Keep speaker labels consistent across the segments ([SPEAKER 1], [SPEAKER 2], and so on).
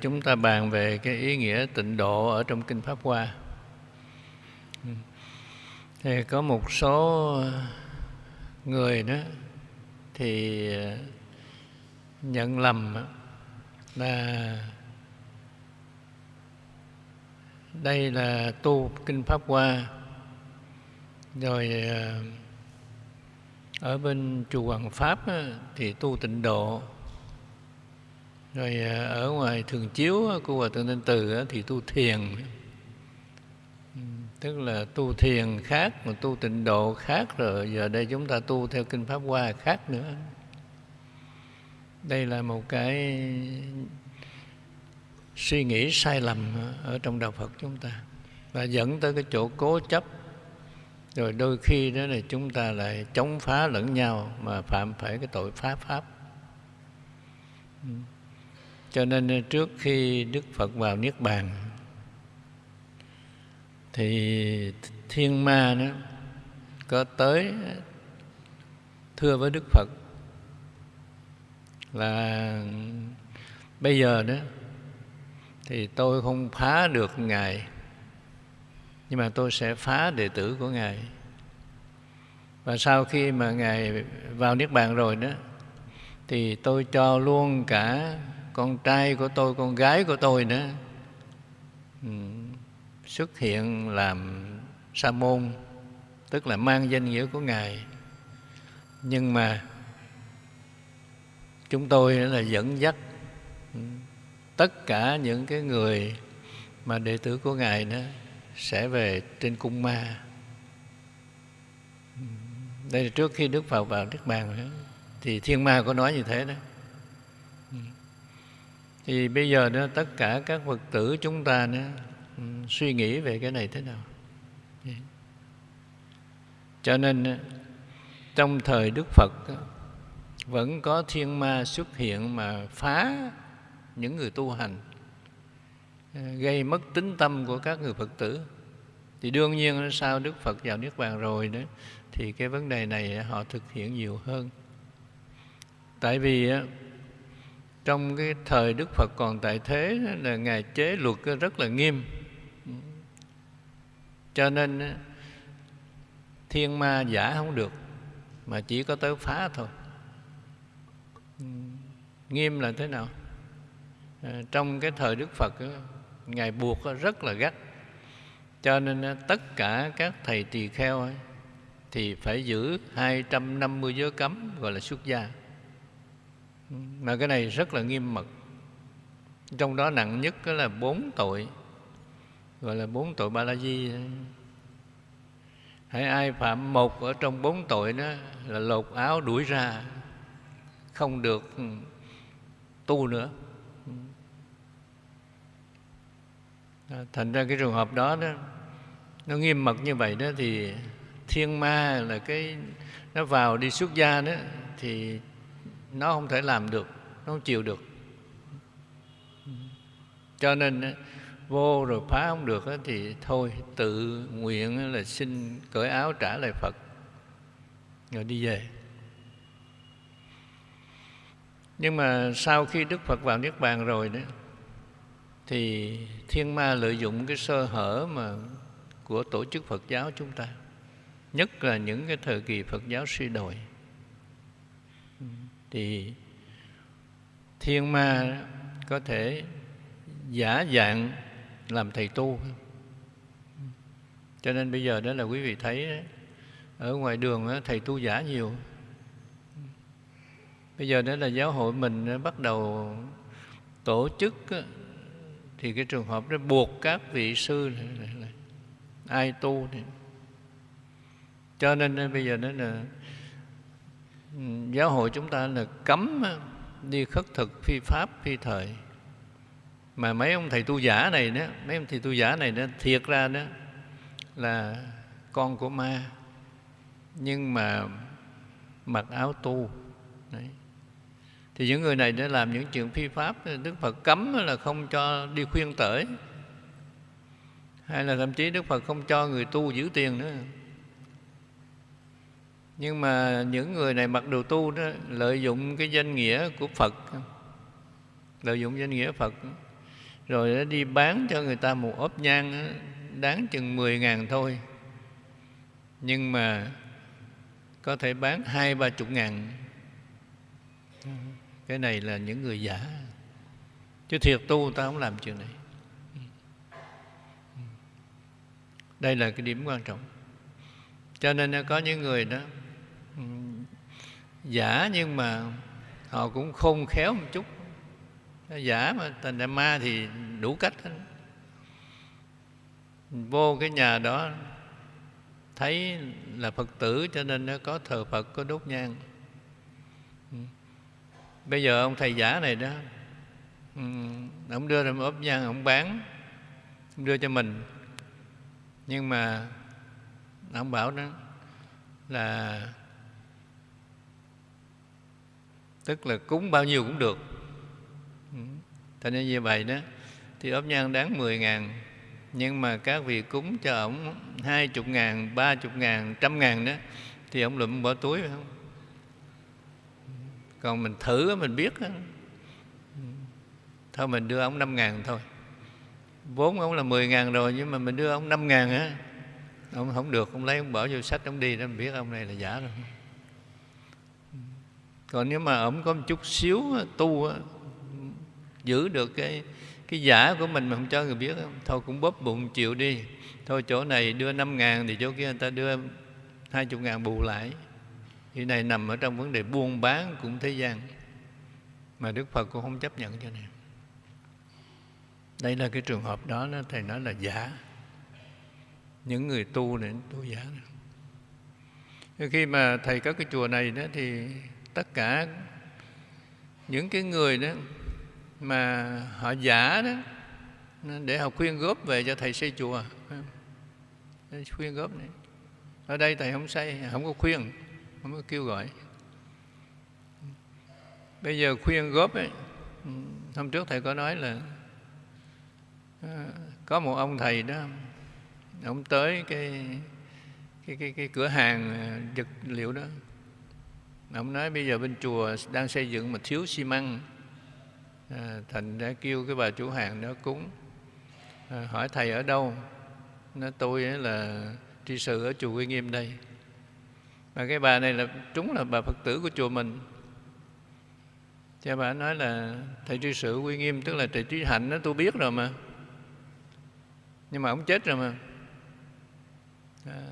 [SPEAKER 1] chúng ta bàn về cái ý nghĩa tịnh độ ở trong kinh pháp hoa. Thì có một số người đó thì ờ, nhận lầm là đây là tu kinh pháp hoa. Rồi ờ, ở bên chùa Hoàng Pháp thì tu tịnh độ rồi à, ở ngoài thường chiếu của hòa thượng thanh Từ thì tu thiền. Ừ, tức là tu thiền khác mà tu tịnh độ khác rồi, giờ đây chúng ta tu theo kinh pháp hoa khác nữa. Đây là một cái suy nghĩ sai lầm ở trong đạo Phật chúng ta. Và dẫn tới cái chỗ cố chấp. Rồi đôi khi đó là chúng ta lại chống phá lẫn nhau mà phạm phải cái tội phá pháp. Ừ cho nên trước khi Đức Phật vào Niết Bàn, thì thiên ma nó có tới, thưa với Đức Phật là, bây giờ đó thì tôi không phá được ngài, nhưng mà tôi sẽ phá đệ tử của ngài. Và sau khi mà ngài vào niết bàn rồi đó, thì tôi cho luôn cả con trai của tôi con gái của tôi nữa ừ, xuất hiện làm sa môn tức là mang danh nghĩa của ngài. Nhưng mà chúng tôi là dẫn dắt ừ, tất cả những cái người mà đệ tử của ngài đó sẽ về trên cung ma. Ừ, đây là trước khi đức phật vào niết bàn đó, thì thiên ma có nói như thế đó thì bây giờ đó, tất cả các phật tử chúng ta đó ừ, suy nghĩ về cái này thế nào? Dạ. Cho nên trong thời đức phật vẫn có thiên ma xuất hiện mà phá những người tu hành ờ, gây mất tính tâm của các người phật tử. Thì đương nhiên sau đức phật vào niết bàn rồi đó, thì cái vấn đề này họ thực hiện nhiều hơn. Tại vì trong cái thời đức phật còn tại thế là ngài chế luật rất là nghiêm. Cho nên thiên ma giả không được mà chỉ có tới phá thôi. Nghiêm là thế nào? À, trong cái thời đức phật ngài buộc rất là gắt. Cho nên tất cả các thầy tỳ kheo ấy, thì phải giữ 250 giới cấm gọi là xuất gia mà cái này rất là nghiêm mật. Trong đó nặng nhất là bốn tội, gọi là bốn tội ba la di hãy ai phạm một ở trong bốn tội đó là lột áo đuổi ra, không được ừ, tu nữa. Ừ. Thành ra cái trường hợp đó đó, nó nghiêm mật như vậy đó thì thiên ma là cái, nó vào đi xuất gia đó thì nó không thể làm được, nó không chịu được. Cho nên vô rồi phá không được thì thôi, tự nguyện là xin cởi áo trả lại phật, rồi đi về. Nhưng mà sau khi đức phật vào niết bàn rồi đó, thì thiên ma lợi dụng cái sơ hở mà của tổ chức phật giáo chúng ta, nhất là những cái thời kỳ phật giáo suy đồi thì thiên ma có thể giả dạng làm thầy tu. Cho nên bây giờ đó là quý vị thấy ở ngoài đường đó, thầy tu giả nhiều. Bây giờ đó là giáo hội mình bắt đầu tổ chức thì cái trường hợp đó buộc các vị sư này, này, này, ai tu thì. Cho nên bây giờ đó là giáo hội chúng ta là cấm đi khất thực, phi pháp, phi thời. Mà mấy ông thầy tu giả này đó, mấy ông thầy tu giả này đó, thiệt ra đó là con của ma. Nhưng mà mặc áo tu, Đấy. thì những người này đã làm những chuyện phi pháp, đức phật cấm là không cho đi khuyên tởi hay là thậm chí đức phật không cho người tu giữ tiền nữa nhưng mà những người này mặc đồ tu đó, lợi dụng cái danh nghĩa của phật. Lợi dụng danh nghĩa phật. Rồi nó đi bán cho người ta một ốp nhang đáng chừng 10 ngàn thôi. Nhưng mà có thể bán hai, ba chục ngàn. Cái này là những người giả. Chứ thiệt tu ta không làm chuyện này. Đây là cái điểm quan trọng. Cho nên có những người đó giả nhưng mà họ cũng khôn khéo một chút. Giả mà thành ra ma thì đủ cách hết. vô cái nhà đó thấy là phật tử cho nên nó có thờ phật, có đốt nhang. Ừ. Bây giờ ông thầy giả này đó ừ, ông đưa ra một ốp nhang, ông bán, ông đưa cho mình. Nhưng mà ông bảo đó là tức là cúng bao nhiêu cũng được. Ừ. Thành nên như vậy đó. Thì ốp nhang đáng 10 ngàn. Nhưng mà các vị cúng cho ổng 20 ngàn, 30 ngàn, trăm ngàn đó Thì ổng lụm bỏ túi phải không? Còn mình thử mình biết đó. Ừ. Thôi mình đưa ổng 5 ngàn thôi. Vốn ổng là 10 ngàn rồi Nhưng mà mình đưa ổng 5 ngàn á. Ông không được, ông lấy ông bỏ vô sách ông đi đó. Mình biết ông này là giả rồi. Còn nếu mà ổng có một chút xíu tu giữ được cái cái giả của mình mà không cho người biết thôi cũng bóp bụng chịu đi. Thôi chỗ này đưa năm ngàn thì chỗ kia người ta đưa hai chục ngàn bù lại. Cái này nằm ở trong vấn đề buôn bán cũng thế gian, mà Đức Phật cũng không chấp nhận cho này đây là cái trường hợp đó nó thầy nói là giả. Những người tu này tu giả khi mà thầy các cái chùa này đó thì tất cả những cái người đó mà họ giả đó để họ khuyên góp về cho thầy xây chùa. Khuyên góp này. Ở đây thầy không xây không có khuyên không có kêu gọi. Bây giờ khuyên góp ấy hôm trước thầy có nói là ờ, có một ông thầy đó ông tới cái cái cái, cái cửa hàng ờ, vật liệu đó ông nói bây giờ bên chùa đang xây dựng mà thiếu xi măng. À, thành đã kêu cái bà chủ hàng đó cúng. À, hỏi thầy ở đâu? Nó tôi ấy là tri sự ở chùa Quy Nghiêm đây. Mà cái bà này là trúng là bà Phật tử của chùa mình. Cha bà nói là thầy tri sự Quy Nghiêm tức là thầy trí hạnh đó tôi biết rồi mà. Nhưng mà ông chết rồi mà. À,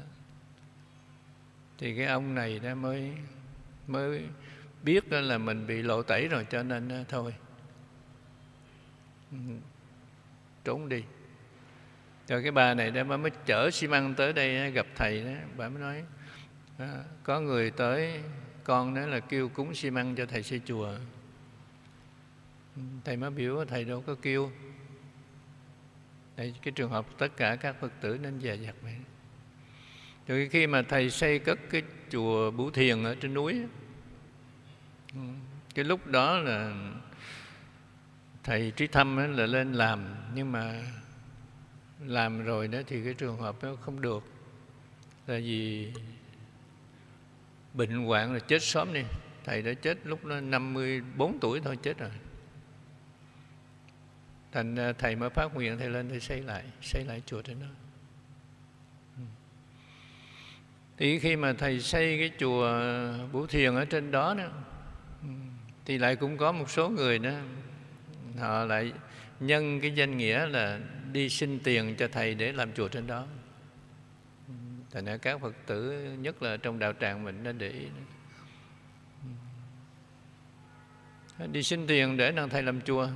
[SPEAKER 1] thì cái ông này đã mới mới biết là mình bị lộ tẩy rồi, cho nên à, thôi. Ừ, trốn đi. Rồi cái bà này đó, bà mới chở xi măng tới đây à, gặp thầy đó. Bà mới nói à, có người tới, con đó là kêu cúng xi măng cho thầy xây chùa. Ừ, thầy mới biểu, thầy đâu có kêu. Đây, cái trường hợp tất cả các phật tử nên dè dặt vậy. Rồi khi mà thầy xây cất cái chùa Bửu Thiền ở trên núi. Cái lúc đó là thầy trí thâm là lên làm, nhưng mà làm rồi đó thì cái trường hợp nó không được. Là vì bệnh hoạn là chết sớm đi. Thầy đã chết lúc nó 54 tuổi thôi, chết rồi. Thành à, thầy mới phát nguyện thầy lên thầy xây lại xây lại chùa trên đó. Thì khi mà thầy xây cái chùa Bửu Thiền ở trên đó đó ừ, thì lại cũng có một số người đó họ lại nhân cái danh nghĩa là đi xin tiền cho thầy để làm chùa trên đó. Ừ, Thành ra các phật tử nhất là trong đạo tràng mình nên để ý ừ. đi xin tiền để năng thầy làm chùa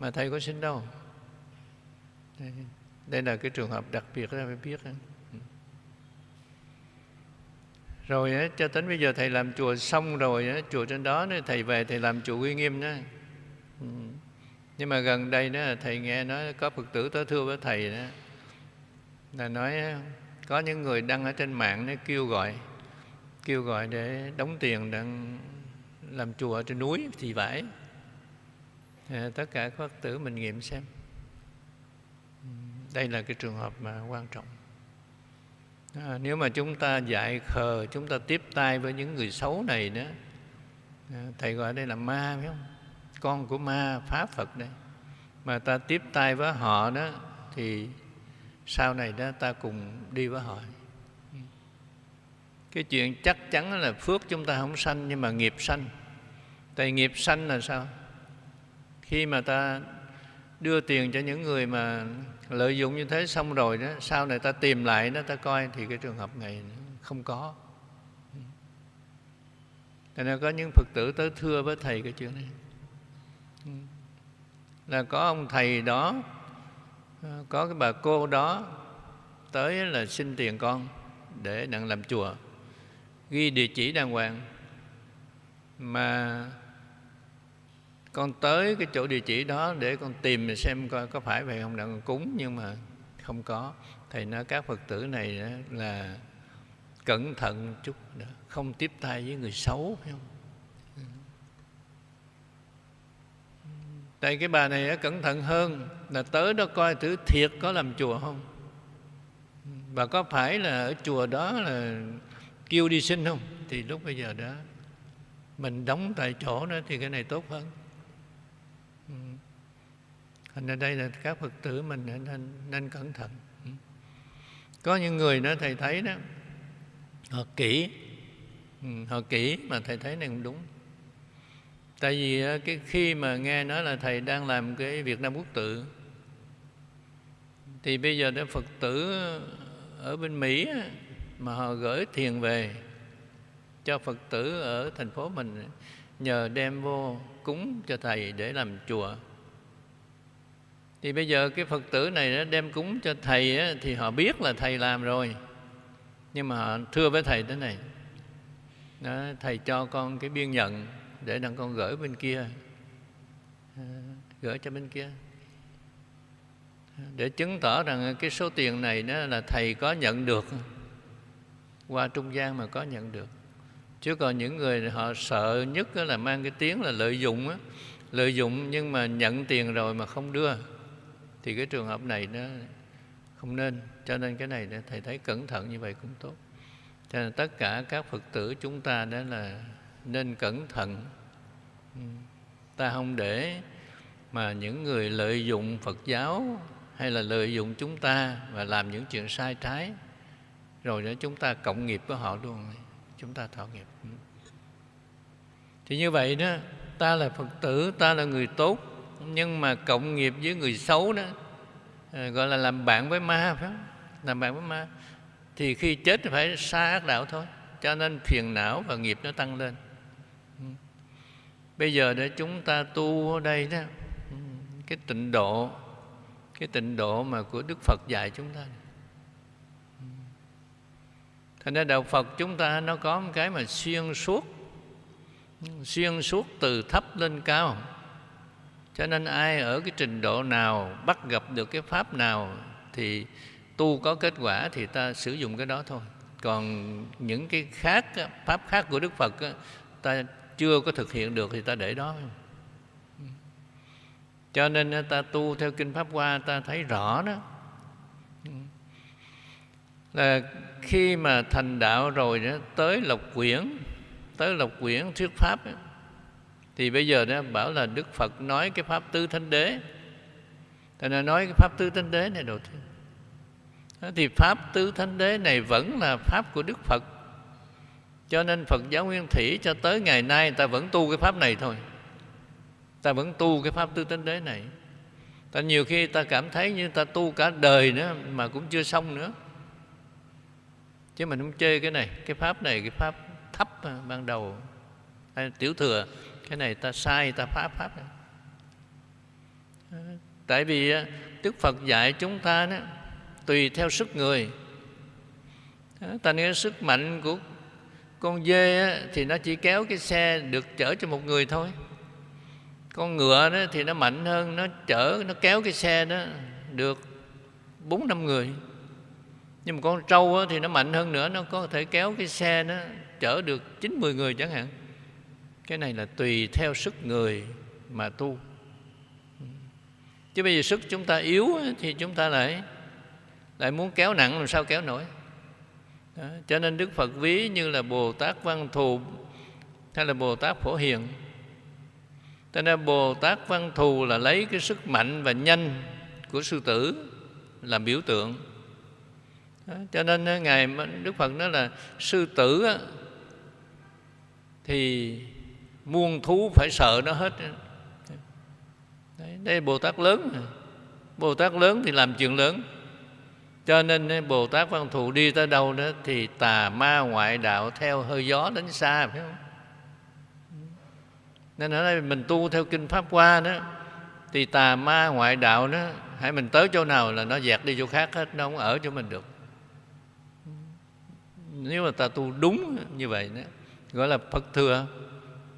[SPEAKER 1] mà thầy có xin đâu. Đây, đây là cái trường hợp đặc biệt đó phải biết rồi cho đến bây giờ thầy làm chùa xong rồi chùa trên đó thầy về thầy làm chùa uy nghiêm đó. Ừ. Nhưng mà gần đây đó thầy nghe nói có phật tử tới thưa với thầy đó. Là nói có những người đăng ở trên mạng nó kêu gọi kêu gọi để đóng tiền để làm chùa ở trên núi thì phải. À, tất cả các phật tử mình nghiệm xem. Ừ, đây là cái trường hợp mà quan trọng à, nếu mà chúng ta dạy khờ chúng ta tiếp tay với những người xấu này đó à, thầy gọi đây là ma phải không? Con của ma phá phật đây. Mà ta tiếp tay với họ đó thì sau này đó ta cùng đi với họ. Cái chuyện chắc chắn là phước chúng ta không sanh nhưng mà nghiệp sanh. Tại nghiệp sanh là sao? Khi mà ta đưa tiền cho những người mà lợi dụng như thế xong rồi đó, sau này ta tìm lại đó, ta coi thì cái trường hợp này không có. Cho nên có những phật tử tới thưa với thầy cái chuyện này. Là có ông thầy đó ờ, có cái bà cô đó tới là xin tiền con để đặng làm chùa. Ghi địa chỉ đàng hoàng. Mà con tới cái chỗ địa chỉ đó để con tìm xem coi có phải vậy không đặng cúng nhưng mà không có. Thầy nói các phật tử này là cẩn thận chút đó, không tiếp tay với người xấu phải không? Tại cái bà này cẩn thận hơn là tới đó coi thử thiệt có làm chùa không. Và có phải là ở chùa đó là kêu đi xin không? Thì lúc bây giờ đó mình đóng tại chỗ đó thì cái này tốt hơn thành ra đây là các phật tử mình nên, nên cẩn thận. Ừ. Có những người đó thầy thấy đó họ kỹ. Ừ, họ kỹ mà thầy thấy này cũng đúng. Tại vì ờ, cái khi mà nghe nói là thầy đang làm cái việt nam quốc tự thì bây giờ đó phật tử ở bên mỹ mà họ gửi thiền về cho phật tử ở thành phố mình nhờ đem vô cúng cho thầy để làm chùa thì bây giờ cái phật tử này nó đem cúng cho thầy thì họ biết là thầy làm rồi. Nhưng mà họ thưa với thầy thế này. Đó, thầy cho con cái biên nhận để đặng con gửi bên kia. À, gửi cho bên kia. Để chứng tỏ rằng cái số tiền này đó là thầy có nhận được. Qua trung gian mà có nhận được. Chứ còn những người họ sợ nhất là mang cái tiếng là lợi dụng á. Lợi dụng nhưng mà nhận tiền rồi mà không đưa thì cái trường hợp này nó không nên. Cho nên cái này thầy thấy cẩn thận như vậy cũng tốt. Cho nên tất cả các phật tử chúng ta đó là nên cẩn thận. Ừ. Ta không để mà những người lợi dụng phật giáo hay là lợi dụng chúng ta và làm những chuyện sai trái, rồi để chúng ta cộng nghiệp với họ luôn. Chúng ta thọ nghiệp. Ừ. Thì như vậy đó, ta là phật tử, ta là người tốt nhưng mà cộng nghiệp với người xấu đó ờ, gọi là làm bạn với ma phải không? Làm bạn với ma. Thì khi chết thì phải xa ác đạo thôi, cho nên phiền não và nghiệp nó tăng lên. Ừ. Bây giờ để chúng ta tu ở đây đó ừ, cái tịnh độ, cái tịnh độ mà của đức phật dạy chúng ta. Ừ. Thành ra đạo phật chúng ta nó có một cái mà xuyên suốt xuyên suốt từ thấp lên cao cho nên ai ở cái trình độ nào bắt gặp được cái pháp nào thì tu có kết quả thì ta sử dụng cái đó thôi. Còn những cái khác pháp khác của đức phật ta chưa có thực hiện được thì ta để đó. Cho nên ta tu theo kinh pháp hoa ta thấy rõ đó. Là khi mà thành đạo rồi đó tới lộc quyển tới lộc quyển thuyết pháp đó, thì bây giờ đó bảo là đức phật nói cái pháp tứ thánh đế. Thành ra nói cái pháp tứ thánh đế này đầu tiên. Thì pháp tứ thánh đế này vẫn là pháp của đức phật. Cho nên phật giáo nguyên thủy cho tới ngày nay ta vẫn tu cái pháp này thôi. Ta vẫn tu cái pháp tứ thánh đế này. Ta nhiều khi ta cảm thấy như ta tu cả đời nữa mà cũng chưa xong nữa. Chứ mình không chơi cái này, cái pháp này, cái pháp thấp à, ban đầu. Hay tiểu thừa cái này ta sai, ta phá pháp tại vì à, đức phật dạy chúng ta đó, tùy theo sức người. Ta nói sức mạnh của con dê thì nó chỉ kéo cái xe được chở cho một người thôi. Con ngựa đó thì nó mạnh hơn, nó chở, nó kéo cái xe đó được bốn năm người. Nhưng mà con trâu thì nó mạnh hơn nữa, nó có thể kéo cái xe nó chở được chín mười người chẳng hạn cái này là tùy theo sức người mà tu chứ bây giờ sức chúng ta yếu thì chúng ta lại lại muốn kéo nặng, làm sao kéo nổi đó. cho nên đức phật ví như là bồ tát văn thù hay là bồ tát phổ hiền cho nên bồ tát văn thù là lấy cái sức mạnh và nhanh của sư tử làm biểu tượng đó. cho nên ngài đức phật nói là sư tử thì muôn thú phải sợ nó hết. Đấy, đây Bồ Tát lớn Bồ Tát lớn thì làm chuyện lớn. Cho nên Bồ Tát Văn Thù đi tới đâu đó Thì tà ma ngoại đạo theo hơi gió đến xa phải không? Nên ở đây mình tu theo Kinh Pháp Hoa đó Thì tà ma ngoại đạo đó Hãy mình tới chỗ nào là nó dẹt đi chỗ khác hết Nó không ở chỗ mình được. Nếu mà ta tu đúng như vậy đó Gọi là Phật thừa.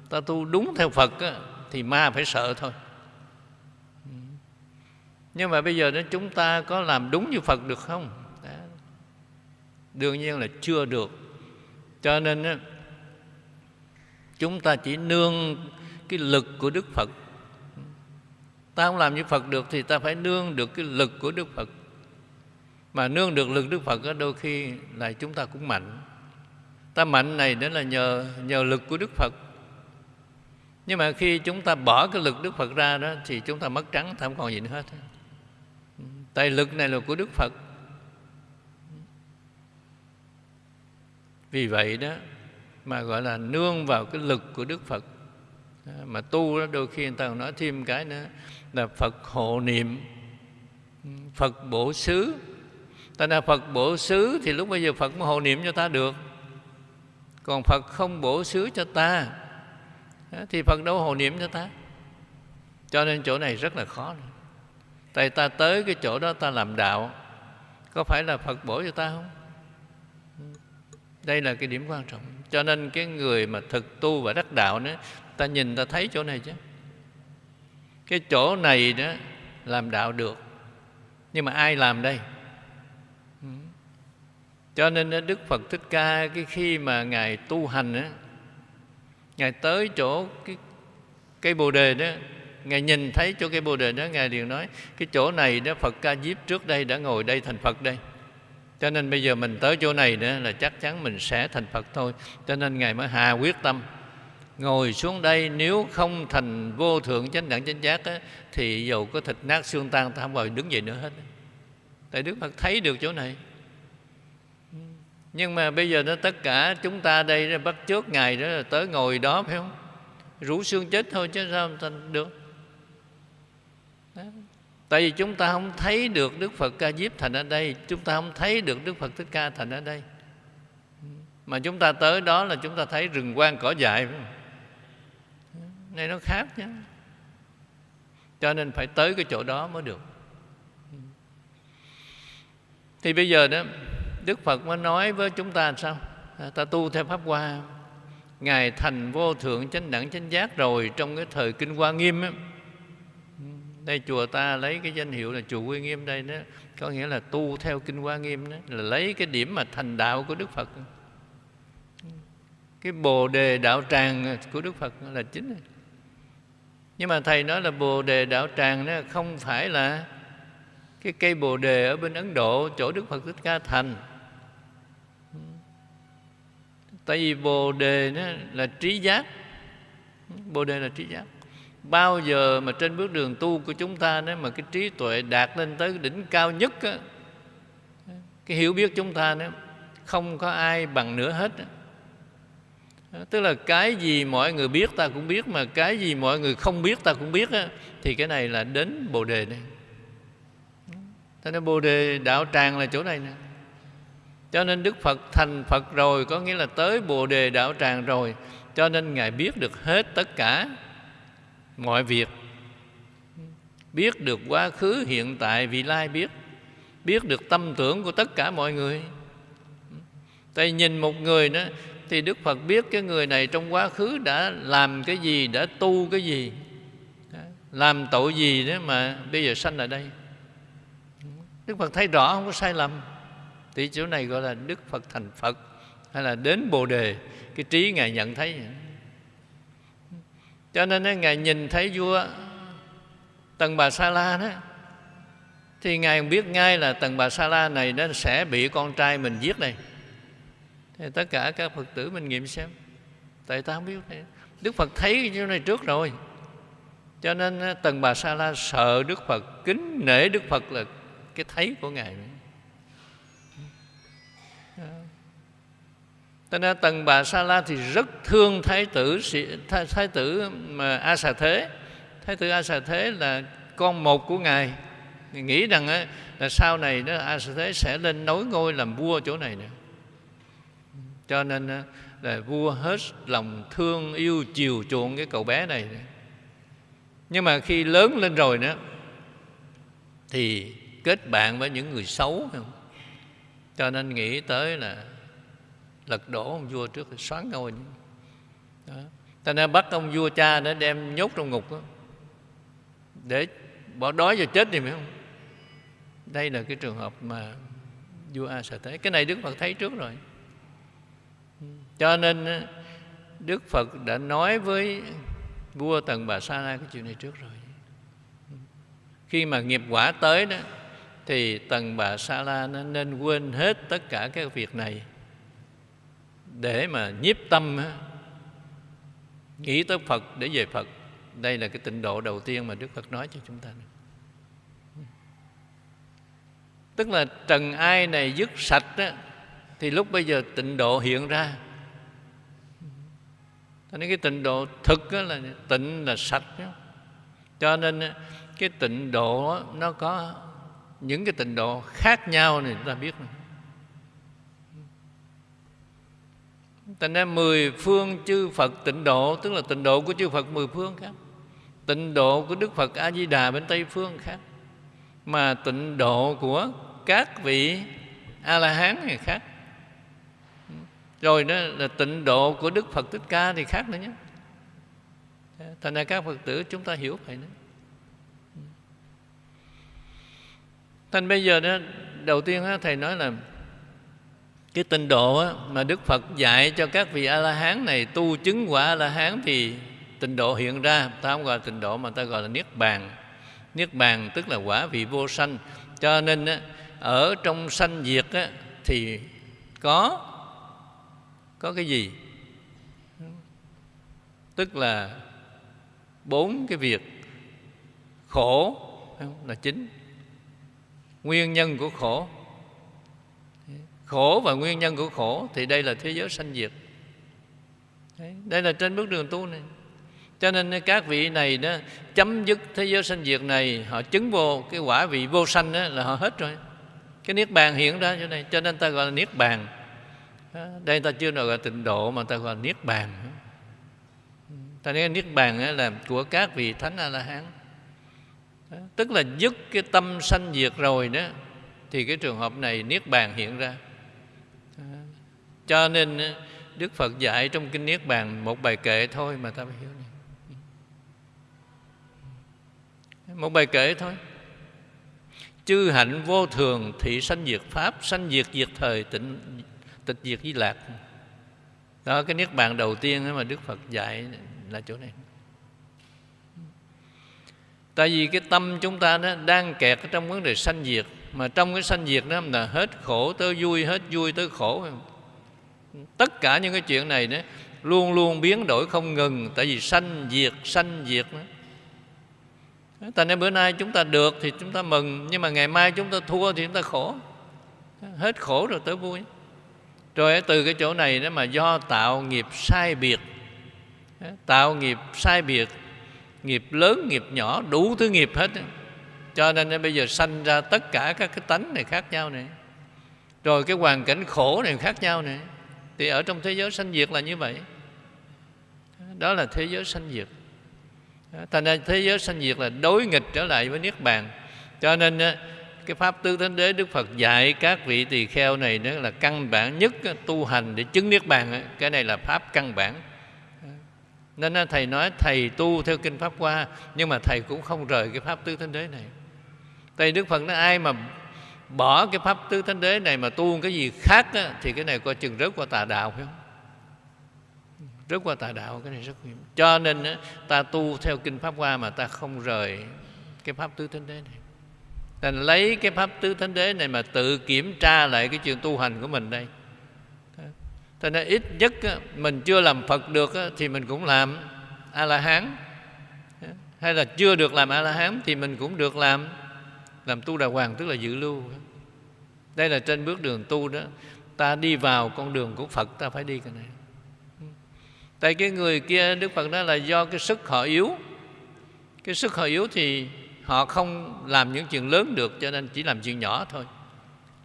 [SPEAKER 1] Ta tu đúng theo Phật á, Thì ma phải sợ thôi. Nhưng mà bây giờ đó chúng ta có làm đúng như Phật được không? Đó. đương nhiên là chưa được. Cho nên đó, chúng ta chỉ nương cái lực của Đức Phật. Ta không làm như Phật được thì ta phải nương được cái lực của Đức Phật. Mà nương được lực Đức Phật đó, đôi khi là chúng ta cũng mạnh. Ta mạnh này đó là nhờ nhờ lực của Đức Phật nhưng mà khi chúng ta bỏ cái lực Đức Phật ra đó thì chúng ta mất trắng, ta không còn gì nữa hết. Tài lực này là của Đức Phật. Vì vậy đó Mà gọi là nương vào cái lực của Đức Phật. Mà tu đó đôi khi người ta còn nói thêm cái nữa Là Phật hộ niệm. Phật bổ xứ. Ta là Phật bổ xứ Thì lúc bây giờ Phật mới hộ niệm cho ta được. Còn Phật không bổ xứ cho ta. Thì Phật đâu hồ niệm cho ta Cho nên chỗ này rất là khó. Tại ta tới cái chỗ đó ta làm đạo Có phải là Phật bổ cho ta không? Đây là cái điểm quan trọng Cho nên cái người mà thực tu và đắc đạo nữa, Ta nhìn ta thấy chỗ này chứ Cái chỗ này đó làm đạo được Nhưng mà ai làm đây? Cho nên Đức Phật Thích Ca cái khi mà Ngài tu hành á, Ngài tới chỗ cái cây Bồ Đề đó. Ngài nhìn thấy chỗ cây Bồ Đề đó Ngài liền nói Cái chỗ này đó Phật Ca Diếp trước đây đã ngồi đây thành Phật đây. Cho nên bây giờ mình tới chỗ này nữa là chắc chắn mình sẽ thành Phật thôi. Cho nên Ngài mới hà quyết tâm. Ngồi xuống đây nếu không thành vô thượng chánh đẳng chánh giác á, Thì dầu có thịt nát xương tan ta không bao đứng dậy nữa hết. Tại Đức Phật thấy được chỗ này. Nhưng mà bây giờ nó tất cả chúng ta đây bắt trước Ngài đó là tới ngồi đó phải không? Rủ xương chết thôi chứ sao thành được? Tại vì chúng ta không thấy được Đức Phật Ca Diếp thành ở đây. Chúng ta không thấy được Đức Phật Thích Ca thành ở đây. Mà chúng ta tới đó là chúng ta thấy rừng quang cỏ dại Này nó khác nhá, Cho nên phải tới cái chỗ đó mới được. Thì bây giờ đó Đức Phật mới nói với chúng ta sao? À, ta tu theo Pháp Hoa. Ngài thành vô thượng chánh đẳng chánh giác rồi Trong cái thời Kinh Hoa Nghiêm ấy, đây chùa ta lấy cái danh hiệu là chùa Quy Nghiêm đây đó. Có nghĩa là tu theo kinh Hoa Nghiêm đó là lấy cái điểm mà thành đạo của Đức Phật. Cái bồ đề đạo tràng của Đức Phật là chính nhưng mà thầy nói là bồ đề đạo tràng đó không phải là cái cây bồ đề ở bên Ấn Độ chỗ Đức Phật Thích Ca thành tại vì bồ đề đó là trí giác. Bồ đề là trí giác. Bao giờ mà trên bước đường tu của chúng ta nếu mà cái trí tuệ đạt lên tới đỉnh cao nhất á, cái hiểu biết chúng ta nếu không có ai bằng nữa hết tức là cái gì mọi người biết ta cũng biết mà cái gì mọi người không biết ta cũng biết á, thì cái này là đến bồ đề này. Thế nên bồ đề đạo tràng là chỗ này nè cho nên đức phật thành phật rồi, có nghĩa là tới bồ đề đạo tràng rồi. Cho nên ngài biết được hết tất cả mọi việc. Biết được quá khứ, hiện tại, vị lai biết. Biết được tâm tưởng của tất cả mọi người. Tại nhìn một người đó, thì đức phật biết cái người này trong quá khứ đã làm cái gì, đã tu cái gì. Làm tội gì đó mà bây giờ sanh ở đây. Đức phật thấy rõ không có sai lầm thì chỗ này gọi là đức phật thành phật, hay là đến bồ đề, cái trí ngài nhận thấy. Cho nên ngài nhìn thấy vua tần bà sa la đó, thì ngài biết ngay là tần bà sa la này nó sẽ bị con trai mình giết đây. Thì tất cả các phật tử mình nghiệm xem. Tại ta không biết. Này. đức phật thấy cái chỗ này trước rồi. Cho nên tần bà sa la sợ đức phật, kính nể đức phật là cái thấy của ngài. Cho nên tần bà Sa La thì rất thương thái tử thái, thái tử mà A Xà Thế. Thái tử A Xà Thế là con một của ngài. Nghĩ rằng là sau này đó A Xà Thế sẽ lên nối ngôi làm vua chỗ này nữa. Cho nên là vua hết lòng thương yêu chiều chuộng cái cậu bé này. Nhưng mà khi lớn lên rồi nữa thì kết bạn với những người xấu không? Cho nên nghĩ tới là lật đổ ông vua trước xoán ngôi đó. ta nên bắt ông vua cha để đem nhốt trong ngục đó. để bỏ đói rồi chết thì phải không? Đây là cái trường hợp mà vua a sợ thế. Cái này đức phật thấy trước rồi. Cho nên đức phật đã nói với vua tần bà sa la cái chuyện này trước rồi. Khi mà nghiệp quả tới đó, thì tần bà sa la nó nên quên hết tất cả các việc này để mà nhiếp tâm nghĩ tới Phật để về Phật đây là cái tịnh độ đầu tiên mà Đức Phật nói cho chúng ta tức là trần ai này dứt sạch đó, thì lúc bây giờ tịnh độ hiện ra cho nên cái tịnh độ thực là tịnh là sạch đó. cho nên cái tịnh độ nó có những cái tịnh độ khác nhau này chúng ta biết này. Thành ra mười phương chư Phật tịnh độ Tức là tịnh độ của chư Phật mười phương khác. Tịnh độ của Đức Phật A-di-đà bên Tây Phương khác. Mà tịnh độ của các vị A-la-hán thì khác. Rồi đó là tịnh độ của Đức Phật Thích Ca thì khác nữa nhé. Thành ra các Phật tử chúng ta hiểu vậy nữa Thành bây giờ đó Đầu tiên đó, Thầy nói là cái tinh độ á, mà Đức Phật dạy cho các vị A-la-hán này tu chứng quả A-la-hán thì tịnh độ hiện ra. Ta không gọi là tịnh độ mà ta gọi là niết bàn. Niết bàn tức là quả vị vô sanh. Cho nên á, ở trong sanh diệt á, thì có có cái gì? Tức là bốn cái việc. Khổ là chính. Nguyên nhân của khổ khổ và nguyên nhân của khổ, thì đây là thế giới sanh diệt. Đây là trên bước đường tu này. Cho nên các vị này đó, chấm dứt thế giới sanh diệt này, họ chứng vô cái quả vị vô sanh đó là họ hết rồi. Cái niết bàn hiện ra chỗ này, cho nên ta gọi là niết bàn. Đây ta chưa gọi là tịnh độ mà ta gọi là niết bàn. Ta nói niết bàn là của các vị thánh a la hán tức là dứt cái tâm sanh diệt rồi đó, thì cái trường hợp này niết bàn hiện ra cho nên ờ, Đức Phật dạy trong Kinh Niết Bàn một bài kệ thôi mà ta phải hiểu này. Một bài kệ thôi. Chư hạnh vô thường thị sanh diệt Pháp, sanh diệt diệt thời tịnh tịch diệt di lạc. Đó cái Niết Bàn đầu tiên mà Đức Phật dạy là chỗ này. Tại vì cái tâm chúng ta đó đang kẹt trong vấn đề sanh diệt Mà trong cái sanh diệt đó là hết khổ tới vui, hết vui tới khổ tất cả những cái chuyện này đó luôn luôn biến đổi không ngừng tại vì sanh diệt sanh diệt đó. Tại nên bữa nay chúng ta được thì chúng ta mừng Nhưng mà ngày mai chúng ta thua thì chúng ta khổ. Hết khổ rồi tới vui. Rồi từ cái chỗ này đó mà do tạo nghiệp sai biệt. Tạo nghiệp sai biệt Nghiệp lớn, nghiệp nhỏ, đủ thứ nghiệp hết. Cho nên bây giờ sanh ra tất cả các cái tánh này khác nhau này. Rồi cái hoàn cảnh khổ này khác nhau này thì ở trong thế giới sanh diệt là như vậy. Đó là thế giới sanh diệt. Thành ra thế giới sanh diệt là đối nghịch trở lại với niết bàn. Cho nên cái pháp tứ thánh đế đức phật dạy các vị tỳ kheo này đó là căn bản nhất tu hành để chứng niết bàn cái này là pháp căn bản. Nên thầy nói thầy tu theo kinh pháp hoa, nhưng mà thầy cũng không rời cái pháp tứ thánh đế này. Tại đức phật nói, ai mà bỏ cái pháp tứ thánh đế này mà tu cái gì khác á, thì cái này coi chừng rớt qua tà đạo phải không? Rớt qua tà đạo cái này rất nguy hiểm. Cho nên ta tu theo kinh pháp hoa mà ta không rời cái pháp tứ thánh đế này. Nên lấy cái pháp tứ thánh đế này mà tự kiểm tra lại cái chuyện tu hành của mình đây. Cho nên ít nhất mình chưa làm phật được thì mình cũng làm a la hán. Hay là chưa được làm a la hán thì mình cũng được làm làm tu đà hoàng tức là dự lưu. Đây là trên bước đường tu đó. Ta đi vào con đường của phật, ta phải đi cái này. Tại cái người kia, đức phật nói là do cái sức họ yếu. Cái sức họ yếu thì họ không làm những chuyện lớn được, cho nên chỉ làm chuyện nhỏ thôi.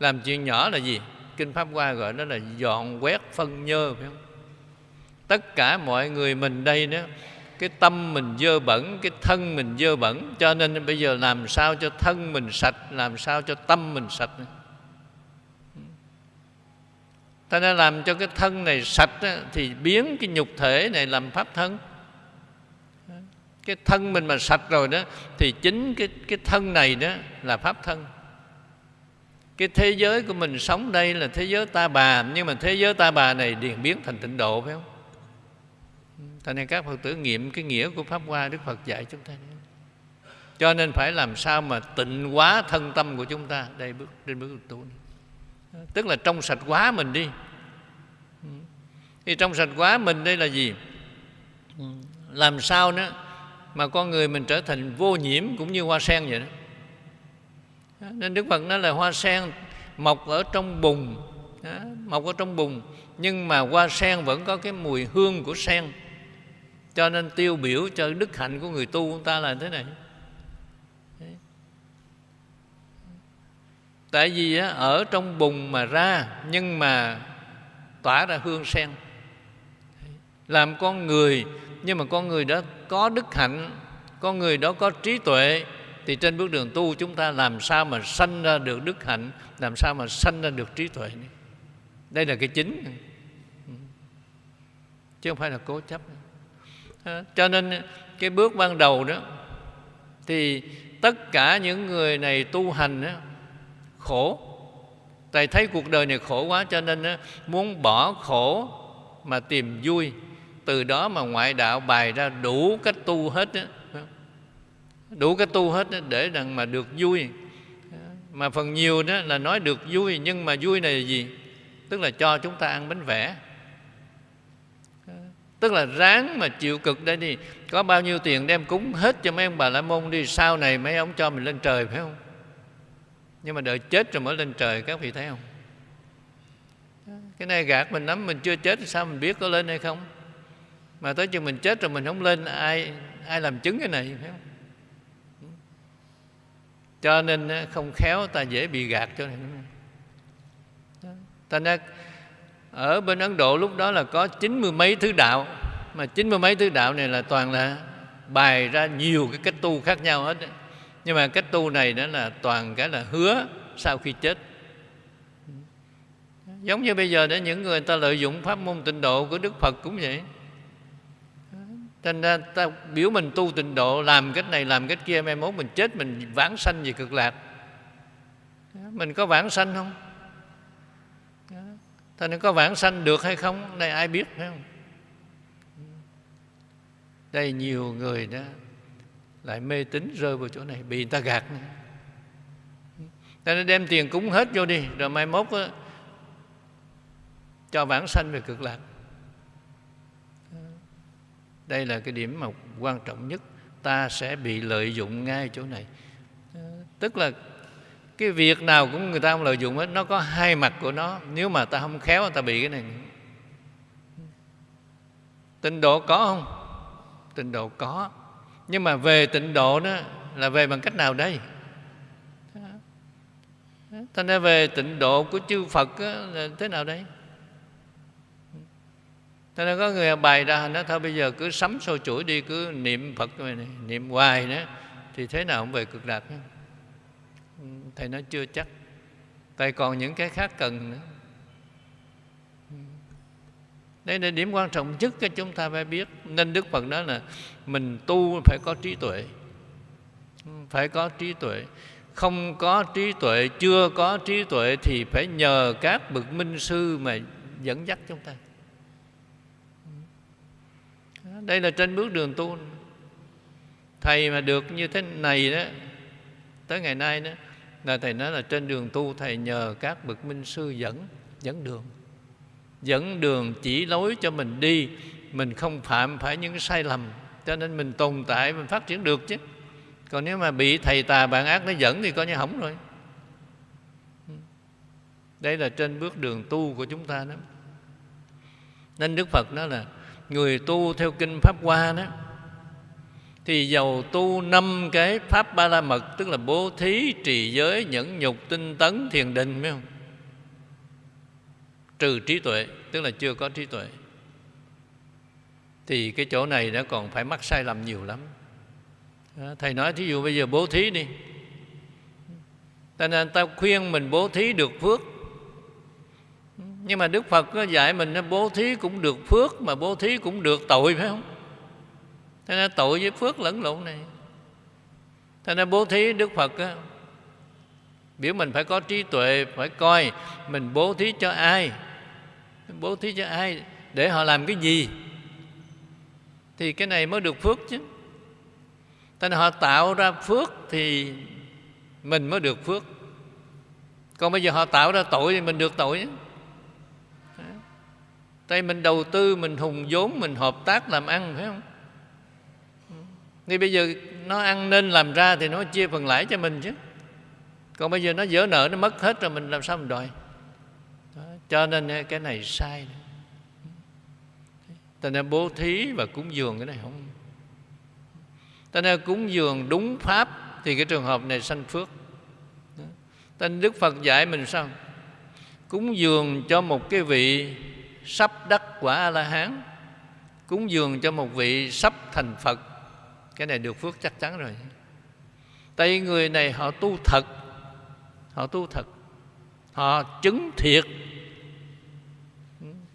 [SPEAKER 1] Làm chuyện nhỏ là gì? Kinh pháp hoa gọi nó là dọn quét phân nhơ, phải không? Tất cả mọi người mình đây đó cái tâm mình dơ bẩn, cái thân mình dơ bẩn. Cho nên bây giờ làm sao cho thân mình sạch, làm sao cho tâm mình sạch ta đã làm cho cái thân này sạch thì biến cái nhục thể này làm pháp thân. Cái thân mình mà sạch rồi đó, thì chính cái cái thân này đó là pháp thân. Cái thế giới của mình sống đây là thế giới ta bà, nhưng mà thế giới ta bà này điền biến thành tịnh độ, phải không? Thành nên các Phật tử nghiệm cái nghĩa của Pháp Hoa Đức Phật dạy chúng ta Cho nên phải làm sao mà tịnh hóa thân tâm của chúng ta. Đây bước trên bước tu này. Tức là trong sạch quá mình đi. Thì trong sạch quá mình đây là gì? Làm sao nữa mà con người mình trở thành vô nhiễm cũng như hoa sen vậy đó. Nên đức phật nói là hoa sen mọc ở trong bùn. Mọc ở trong bùn. Nhưng mà hoa sen vẫn có cái mùi hương của sen cho nên tiêu biểu cho đức hạnh của người tu chúng ta là thế này. Tại vì ở trong bùn mà ra, nhưng mà tỏa ra hương sen. Làm con người, nhưng mà con người đó có đức hạnh, con người đó có trí tuệ, thì trên bước đường tu chúng ta làm sao mà sanh ra được đức hạnh, làm sao mà sanh ra được trí tuệ đây là cái chính. Chứ không phải là cố chấp cho nên cái bước ban đầu đó thì tất cả những người này tu hành đó, khổ. Tại thấy cuộc đời này khổ quá cho nên đó, muốn bỏ khổ mà tìm vui. Từ đó mà ngoại đạo bày ra đủ cách tu hết đó. đủ cách tu hết đó để rằng mà được vui. Mà phần nhiều đó là nói được vui nhưng mà vui này là gì? Tức là cho chúng ta ăn bánh vẽ tức là ráng mà chịu cực đây đi. Có bao nhiêu tiền đem cúng hết cho mấy ông bà la môn đi, sau này mấy ông cho mình lên trời, phải không? Nhưng mà đợi chết rồi mới lên trời, các vị thấy không? Cái này gạt mình lắm, mình chưa chết sao mình biết có lên hay không? Mà tới chừng mình chết rồi mình không lên, ai ai làm chứng cái này, phải không? Cho nên không khéo ta dễ bị gạt cho nên. Ta nói ở bên Ấn Độ lúc đó là có chín mươi mấy thứ đạo. Mà chín mươi mấy thứ đạo này là toàn là bài ra nhiều cái cách tu khác nhau hết nhưng mà cách tu này đó là toàn cái là hứa sau khi chết. Giống như bây giờ đó, những người ta lợi dụng pháp môn tịnh độ của Đức Phật cũng vậy. Thành ra ta biểu mình tu tịnh độ, Làm cách này, làm cách kia, Mai mốt mình chết, mình vãng sanh về cực lạc. Mình có vãng sanh không? Thế nên có vãng sanh được hay không? Đây ai biết phải không? Đây nhiều người đó Lại mê tín rơi vào chỗ này Bị người ta gạt nữa Ta nên đem tiền cúng hết vô đi Rồi mai mốt đó, Cho vãng sanh về cực lạc đây là cái điểm mà quan trọng nhất ta sẽ bị lợi dụng ngay chỗ này tức là cái việc nào cũng người ta không lợi dụng hết, nó có hai mặt của nó. Nếu mà ta không khéo, ta bị cái này. Tịnh độ có không? Tịnh độ có. Nhưng mà về tịnh độ đó là về bằng cách nào đây? Thành ra về tịnh độ của chư phật là thế nào đây? Thế nên có người bày ra, nó thôi, bây giờ cứ sắm sôi chuỗi đi, cứ niệm phật này niệm hoài nữa thì thế nào cũng về cực lạc nữa thầy nói chưa chắc. Tại còn những cái khác cần nữa. Đây là điểm quan trọng nhất cho chúng ta phải biết. Nên đức phật nói là mình tu phải có trí tuệ. Phải có trí tuệ. Không có trí tuệ, chưa có trí tuệ thì phải nhờ các bậc minh sư mà dẫn dắt chúng ta. Đây là trên bước đường tu. Thầy mà được như thế này đó, tới ngày nay đó là thầy nói là trên đường tu thầy nhờ các bậc minh sư dẫn dẫn đường. Dẫn đường chỉ lối cho mình đi, mình không phạm phải những sai lầm, cho nên mình tồn tại, mình phát triển được chứ. Còn nếu mà bị thầy tà bạn ác nó dẫn thì coi như hỏng rồi. Đây là trên bước đường tu của chúng ta đó. Nên đức phật nói là người tu theo kinh pháp hoa đó thì giàu tu năm cái pháp ba la mật, tức là bố thí trì giới nhẫn nhục tinh tấn thiền định, phải không? Trừ trí tuệ, tức là chưa có trí tuệ. Thì cái chỗ này nó còn phải mắc sai lầm nhiều lắm. Thầy nói thí dụ bây giờ bố thí đi. Ta nên ta khuyên mình bố thí được phước. Nhưng mà đức phật có dạy mình bố thí cũng được phước mà bố thí cũng được tội, phải không? Thế nên tội với phước lẫn lộn này. Thế nên bố thí đức phật á, biểu mình phải có trí tuệ phải coi mình bố thí cho ai. Bố thí cho ai để họ làm cái gì? Thì cái này mới được phước chứ. Thế nên họ tạo ra phước thì mình mới được phước. Còn bây giờ họ tạo ra tội thì mình được tội Tại mình đầu tư, mình hùng vốn, mình hợp tác làm ăn phải không? Thì bây giờ nó ăn nên làm ra thì nó chia phần lãi cho mình chứ. Còn bây giờ nó dỡ nợ, nó mất hết rồi mình làm sao mình đòi? Đó. Cho nên cái này sai Thành nên bố thí và cúng dường cái này không? Ta nên cúng dường đúng pháp thì cái trường hợp này sanh phước. Tên đức phật dạy mình sao? Cúng dường cho một cái vị sắp đắc quả a la hán cúng dường cho một vị sắp thành phật cái này được phước chắc chắn rồi. Tại vì người này họ tu thật. Họ tu thật. Họ chứng thiệt.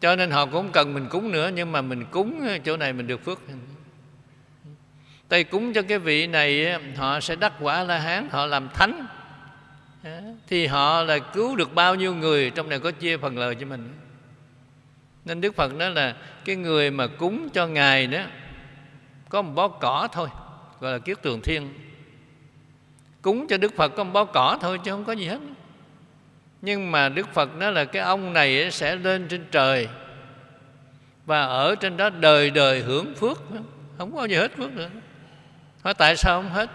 [SPEAKER 1] Cho nên họ cũng cần mình cúng nữa nhưng mà mình cúng chỗ này mình được phước. Tây cúng cho cái vị này họ sẽ đắc quả La Hán, họ làm thánh. Thì họ là cứu được bao nhiêu người trong này có chia phần lời cho mình. Nên Đức Phật nói là cái người mà cúng cho Ngài đó có một bó cỏ thôi, gọi là kiết tường thiên. Cúng cho Đức Phật có một bó cỏ thôi chứ không có gì hết. Nhưng mà Đức Phật nói là cái ông này sẽ lên trên trời và ở trên đó đời đời hưởng phước. Không có gì hết phước nữa. Hỏi tại sao không hết?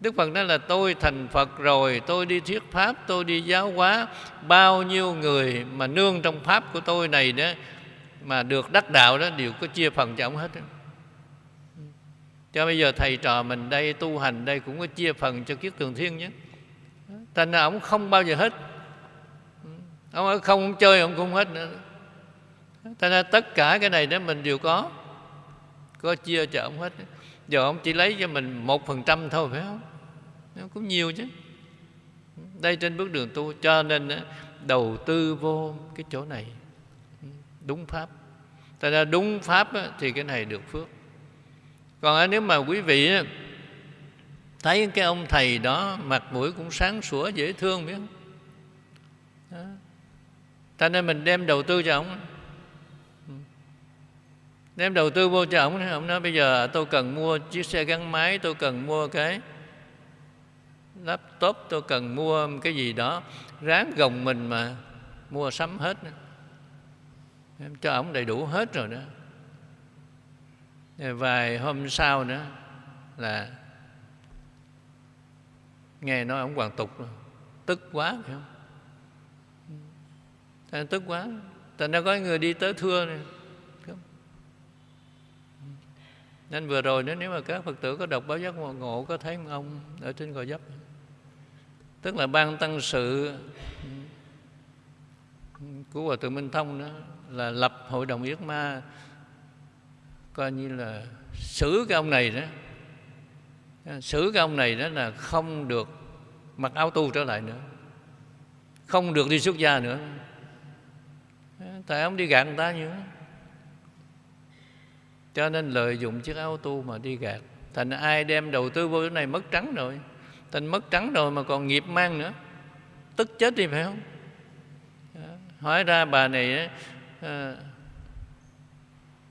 [SPEAKER 1] Đức phật nói là tôi thành phật rồi, tôi đi thuyết pháp, tôi đi giáo hóa. Bao nhiêu người mà nương trong pháp của tôi này đó mà được đắc đạo đó đều có chia phần cho ông hết đó cho bây giờ thầy trò mình đây tu hành đây cũng có chia phần cho kiết tường thiên nhé. Thành ra ông không bao giờ hết. Ông không, không chơi ông cũng hết nữa. Thành ra tất cả cái này đó mình đều có. Có chia cho ông hết. Giờ ông chỉ lấy cho mình một phần trăm thôi phải không? Nó cũng nhiều chứ. Đây trên bước đường tu cho nên đầu tư vô cái chỗ này. Đúng pháp. Tại ra đúng pháp thì cái này được phước còn nếu mà quý vị thấy cái ông thầy đó mặt mũi cũng sáng sủa, dễ thương, biết không? Đó. cho nên mình đem đầu tư cho ông. Đem đầu tư vô cho ông ông nói bây giờ tôi cần mua chiếc xe gắn máy, tôi cần mua cái laptop, tôi cần mua cái gì đó. Ráng gồng mình mà mua sắm hết. Em cho ông đầy đủ hết rồi đó. Ờ, vài hôm sau nữa là nghe nói ông hoàng tục tức quá phải không? Thành tức quá. Thành ra có người đi tới thưa này nên vừa rồi nếu mà các phật tử có đọc báo giác ngộ, ngộ có thấy ông ở trên gò dấp tức là ban tăng sự ừ, của hòa thượng minh thông đó là lập hội đồng yết ma coi như là xử cái ông này đó. Xử cái ông này đó là không được mặc áo tu trở lại nữa. Không được đi xuất gia nữa. Tại ông đi gạt người ta nhiều cho nên lợi dụng chiếc áo tu mà đi gạt. Thành ai đem đầu tư vô cái này mất trắng rồi. Thành mất trắng rồi mà còn nghiệp mang nữa. Tức chết đi phải không? Hỏi ra bà này ờ,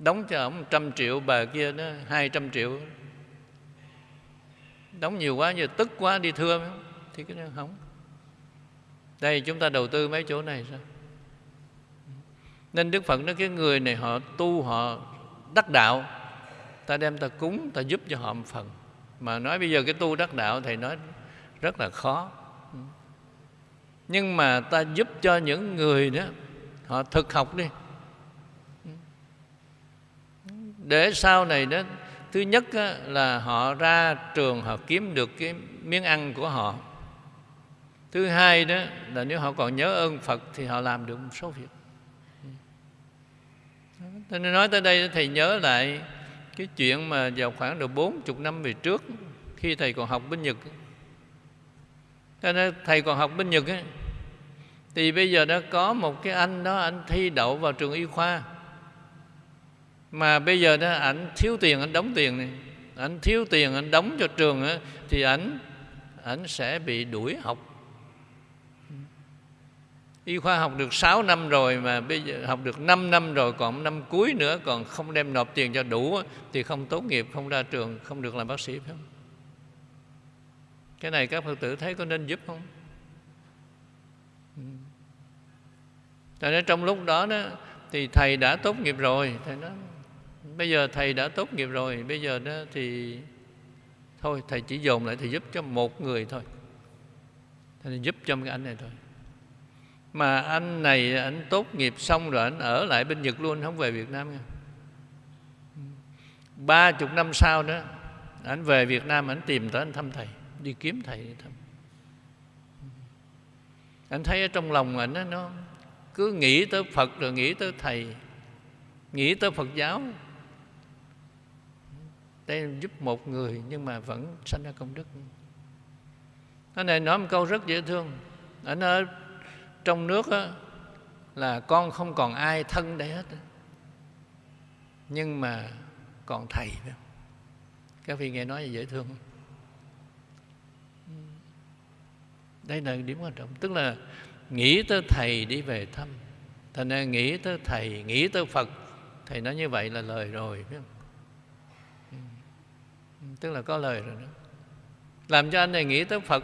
[SPEAKER 1] đóng cho ổng trăm triệu, bà kia nó hai trăm triệu. Đóng nhiều quá giờ tức quá, đi thưa thì cái đó không. Đây, chúng ta đầu tư mấy chỗ này sao? Nên đức phật nói cái người này họ tu, họ đắc đạo. Ta đem ta cúng, ta giúp cho họ một phần. Mà nói bây giờ cái tu đắc đạo thầy nói rất là khó. Nhưng mà ta giúp cho những người đó, họ thực học đi để sau này đó thứ nhất là họ ra trường họ kiếm được cái miếng ăn của họ. Thứ hai đó là nếu họ còn nhớ ơn phật thì họ làm được một số việc. Thế nên nói tới đây thầy nhớ lại cái chuyện mà vào khoảng độ bốn chục năm về trước khi thầy còn học bên Nhật Thế nên thầy còn học bên Nhật ấy, thì bây giờ đã có một cái anh đó anh thi đậu vào trường y khoa mà bây giờ đó ảnh thiếu tiền anh đóng tiền này. Ảnh thiếu tiền anh đóng cho trường đó, thì ảnh ảnh sẽ bị đuổi học. Y khoa học được 6 năm rồi mà bây giờ học được 5 năm rồi còn năm cuối nữa còn không đem nộp tiền cho đủ thì không tốt nghiệp không ra trường không được làm bác sĩ phải không? Cái này các phật tử thấy có nên giúp không? Ừ. Tại nên trong lúc đó đó thì thầy đã tốt nghiệp rồi thầy nói bây giờ thầy đã tốt nghiệp rồi, bây giờ đó thì thôi, thầy chỉ dồn lại, thầy giúp cho một người thôi. Thầy giúp cho cái anh này thôi. Mà anh này, anh tốt nghiệp xong rồi, anh ở lại bên Nhật luôn, không về Việt Nam nha. Ba chục năm sau đó, anh về Việt Nam, anh tìm tới, anh thăm thầy, đi kiếm thầy đi thăm. Anh thấy ở trong lòng anh nó cứ nghĩ tới Phật, rồi nghĩ tới thầy, nghĩ tới Phật giáo đây giúp một người nhưng mà vẫn sanh ra công đức. Cái này nói một câu rất dễ thương. Anh ở trong nước á, là con không còn ai thân đây hết nhưng mà còn thầy các vị nghe nói dễ thương không? đây là điểm quan trọng. Tức là nghĩ tới thầy đi về thăm. Thành ra nghĩ tới thầy nghĩ tới phật. Thầy nói như vậy là lời rồi phải không? Tức là có lời rồi đó. Làm cho anh này nghĩ tới phật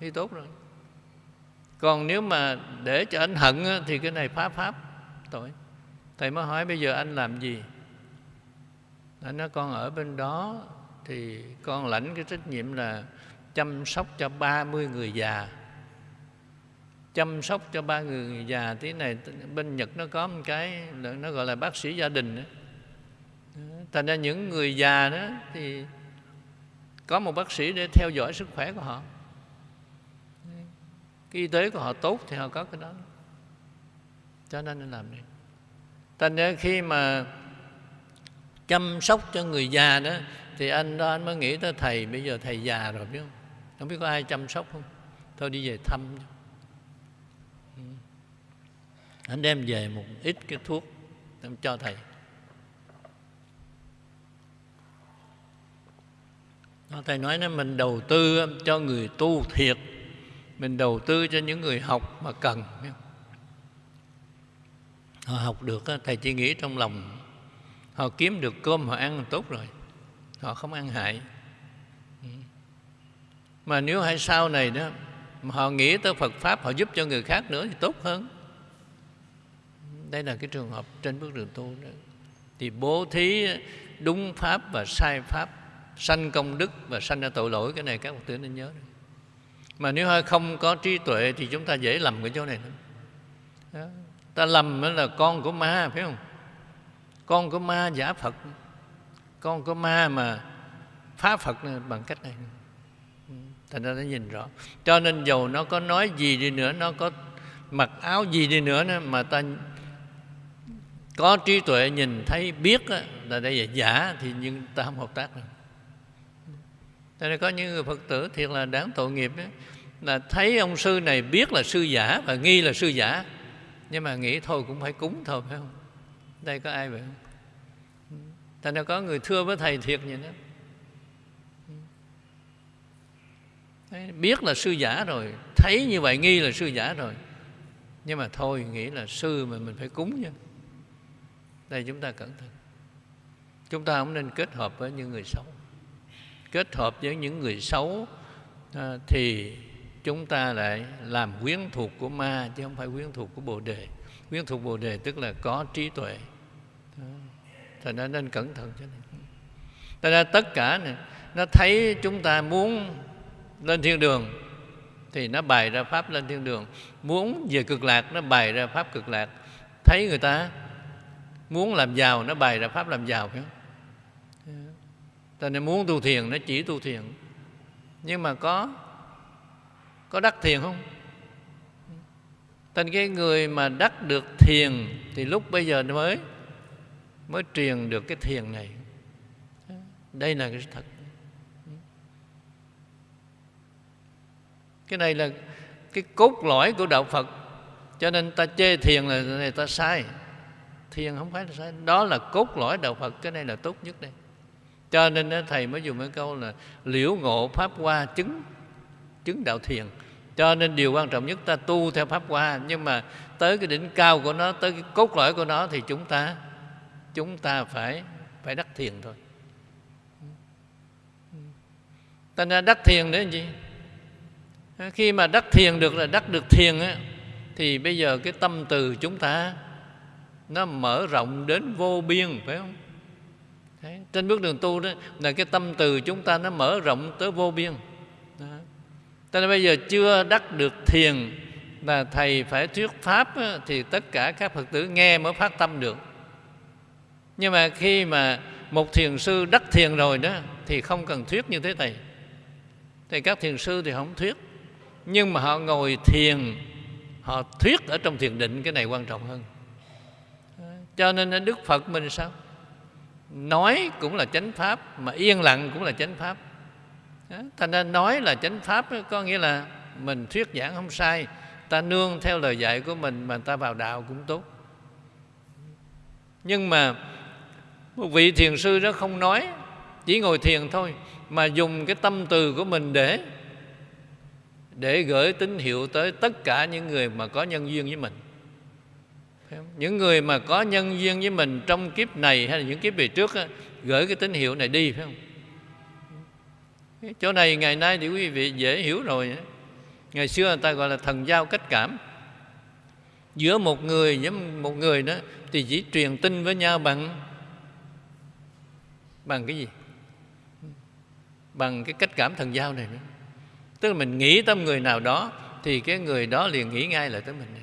[SPEAKER 1] thì tốt rồi. Còn nếu mà để cho anh hận thì cái này phá pháp, tội. Thầy mới hỏi bây giờ anh làm gì? Anh nói, con ở bên đó thì con lãnh cái trách nhiệm là chăm sóc cho 30 người già. Chăm sóc cho ba người già, tí này bên Nhật nó có một cái nó gọi là bác sĩ gia đình đó. thành ra những người già đó thì có một bác sĩ để theo dõi sức khỏe của họ. Cái y tế của họ tốt thì họ có cái đó. Cho nên nên làm đi thành ra khi mà chăm sóc cho người già đó, thì anh đó, anh mới nghĩ tới thầy, bây giờ thầy già rồi, biết không? Không biết có ai chăm sóc không? Thôi đi về thăm anh đem về một ít cái thuốc cho thầy. Thầy nói là mình đầu tư um, cho người tu thiệt. Mình đầu tư cho những người học mà cần. Họ học được thầy chỉ nghĩ trong lòng. Họ kiếm được cơm, họ ăn tốt rồi. Họ không ăn hại. Mà nếu hay sau này đó, mà họ nghĩ tới Phật pháp, họ giúp cho người khác nữa thì tốt hơn. Đây là cái trường hợp trên bước đường tu đó. Thì bố thí đúng pháp và sai pháp sanh công đức và sanh ra tội lỗi, cái này các phật tử nên nhớ mà nếu hơi không có trí tuệ thì chúng ta dễ lầm cái chỗ này lắm. Đó. ta lầm là con của ma, phải không? Con của ma giả phật. Con của ma mà phá phật bằng cách này. Ừ, thành ra nó nhìn rõ. Cho nên dầu nó có nói gì đi nữa, nó có mặc áo gì đi nữa mà ta có trí tuệ nhìn thấy, biết là đây là giả, thì nhưng ta không hợp tác được cho nên có những người phật tử thiệt là đáng tội nghiệp ấy, là thấy ông sư này biết là sư giả và nghi là sư giả. Nhưng mà nghĩ thôi cũng phải cúng thôi phải không? Đây có ai vậy không? Thành ra có người thưa với thầy thiệt vậy đó. Đấy, biết là sư giả rồi thấy như vậy nghi là sư giả rồi. Nhưng mà thôi nghĩ là sư mà mình phải cúng chứ. Đây chúng ta cẩn thận. Chúng ta không nên kết hợp với những người xấu kết hợp với những người xấu à, thì chúng ta lại làm quyến thuộc của ma chứ không phải quyến thuộc của bồ đề. Quyến thuộc bồ đề tức là có trí tuệ. Thành ra nên cẩn thận cho nên. Thành ra tất cả này nó thấy chúng ta muốn lên thiên đường thì nó bày ra pháp lên thiên đường. Muốn về cực lạc nó bày ra pháp cực lạc. Thấy người ta muốn làm giàu nó bày ra pháp làm giàu phải không? Cho nên muốn tu thiền nó chỉ tu thiền. Nhưng mà có có đắc thiền không? Thành cái người mà đắc được thiền thì lúc bây giờ mới mới truyền được cái thiền này. Đây là cái thật. Cái này là cái cốt lõi của đạo phật. Cho nên ta chê thiền là, này ta sai. Thiền không phải là sai. Đó là cốt lõi đạo phật. Cái này là tốt nhất đây cho nên thầy mới dùng cái câu là liễu ngộ pháp hoa chứng chứng đạo thiền. Cho nên điều quan trọng nhất ta tu theo pháp hoa nhưng mà tới cái đỉnh cao của nó tới cái cốt lõi của nó thì chúng ta chúng ta phải phải đắc thiền thôi. Ta ra đắc thiền để gì? Khi mà đắc thiền được là đắc được thiền á, thì bây giờ cái tâm từ chúng ta nó mở rộng đến vô biên phải không? Thế, trên bước đường tu đó là cái tâm từ chúng ta nó mở rộng tới vô biên. Đó. cho nên bây giờ chưa đắc được thiền là thầy phải thuyết pháp á, thì tất cả các phật tử nghe mới phát tâm được. Nhưng mà khi mà một thiền sư đắc thiền rồi đó thì không cần thuyết như thế thầy. Thì các thiền sư thì không thuyết. Nhưng mà họ ngồi thiền họ thuyết ở trong thiền định cái này quan trọng hơn. Cho nên đức phật mình sao? Nói cũng là chánh pháp, mà yên lặng cũng là chánh pháp. Thành ra nói là chánh pháp có nghĩa là mình thuyết giảng không sai, ta nương theo lời dạy của mình mà ta vào đạo cũng tốt. Nhưng mà một vị thiền sư đó không nói, chỉ ngồi thiền thôi, mà dùng cái tâm từ của mình để để gửi tín hiệu tới tất cả những người mà có nhân duyên với mình những người mà có nhân duyên với mình trong kiếp này hay là những kiếp về trước á, gửi cái tín hiệu này đi phải không? Chỗ này ngày nay thì quý vị dễ hiểu rồi ngày xưa người ta gọi là thần giao cách cảm. Giữa một người với một người đó thì chỉ truyền tin với nhau bằng bằng cái gì? Bằng cái cách cảm thần giao này nữa. Tức là mình nghĩ tới người nào đó thì cái người đó liền nghĩ ngay lại tới mình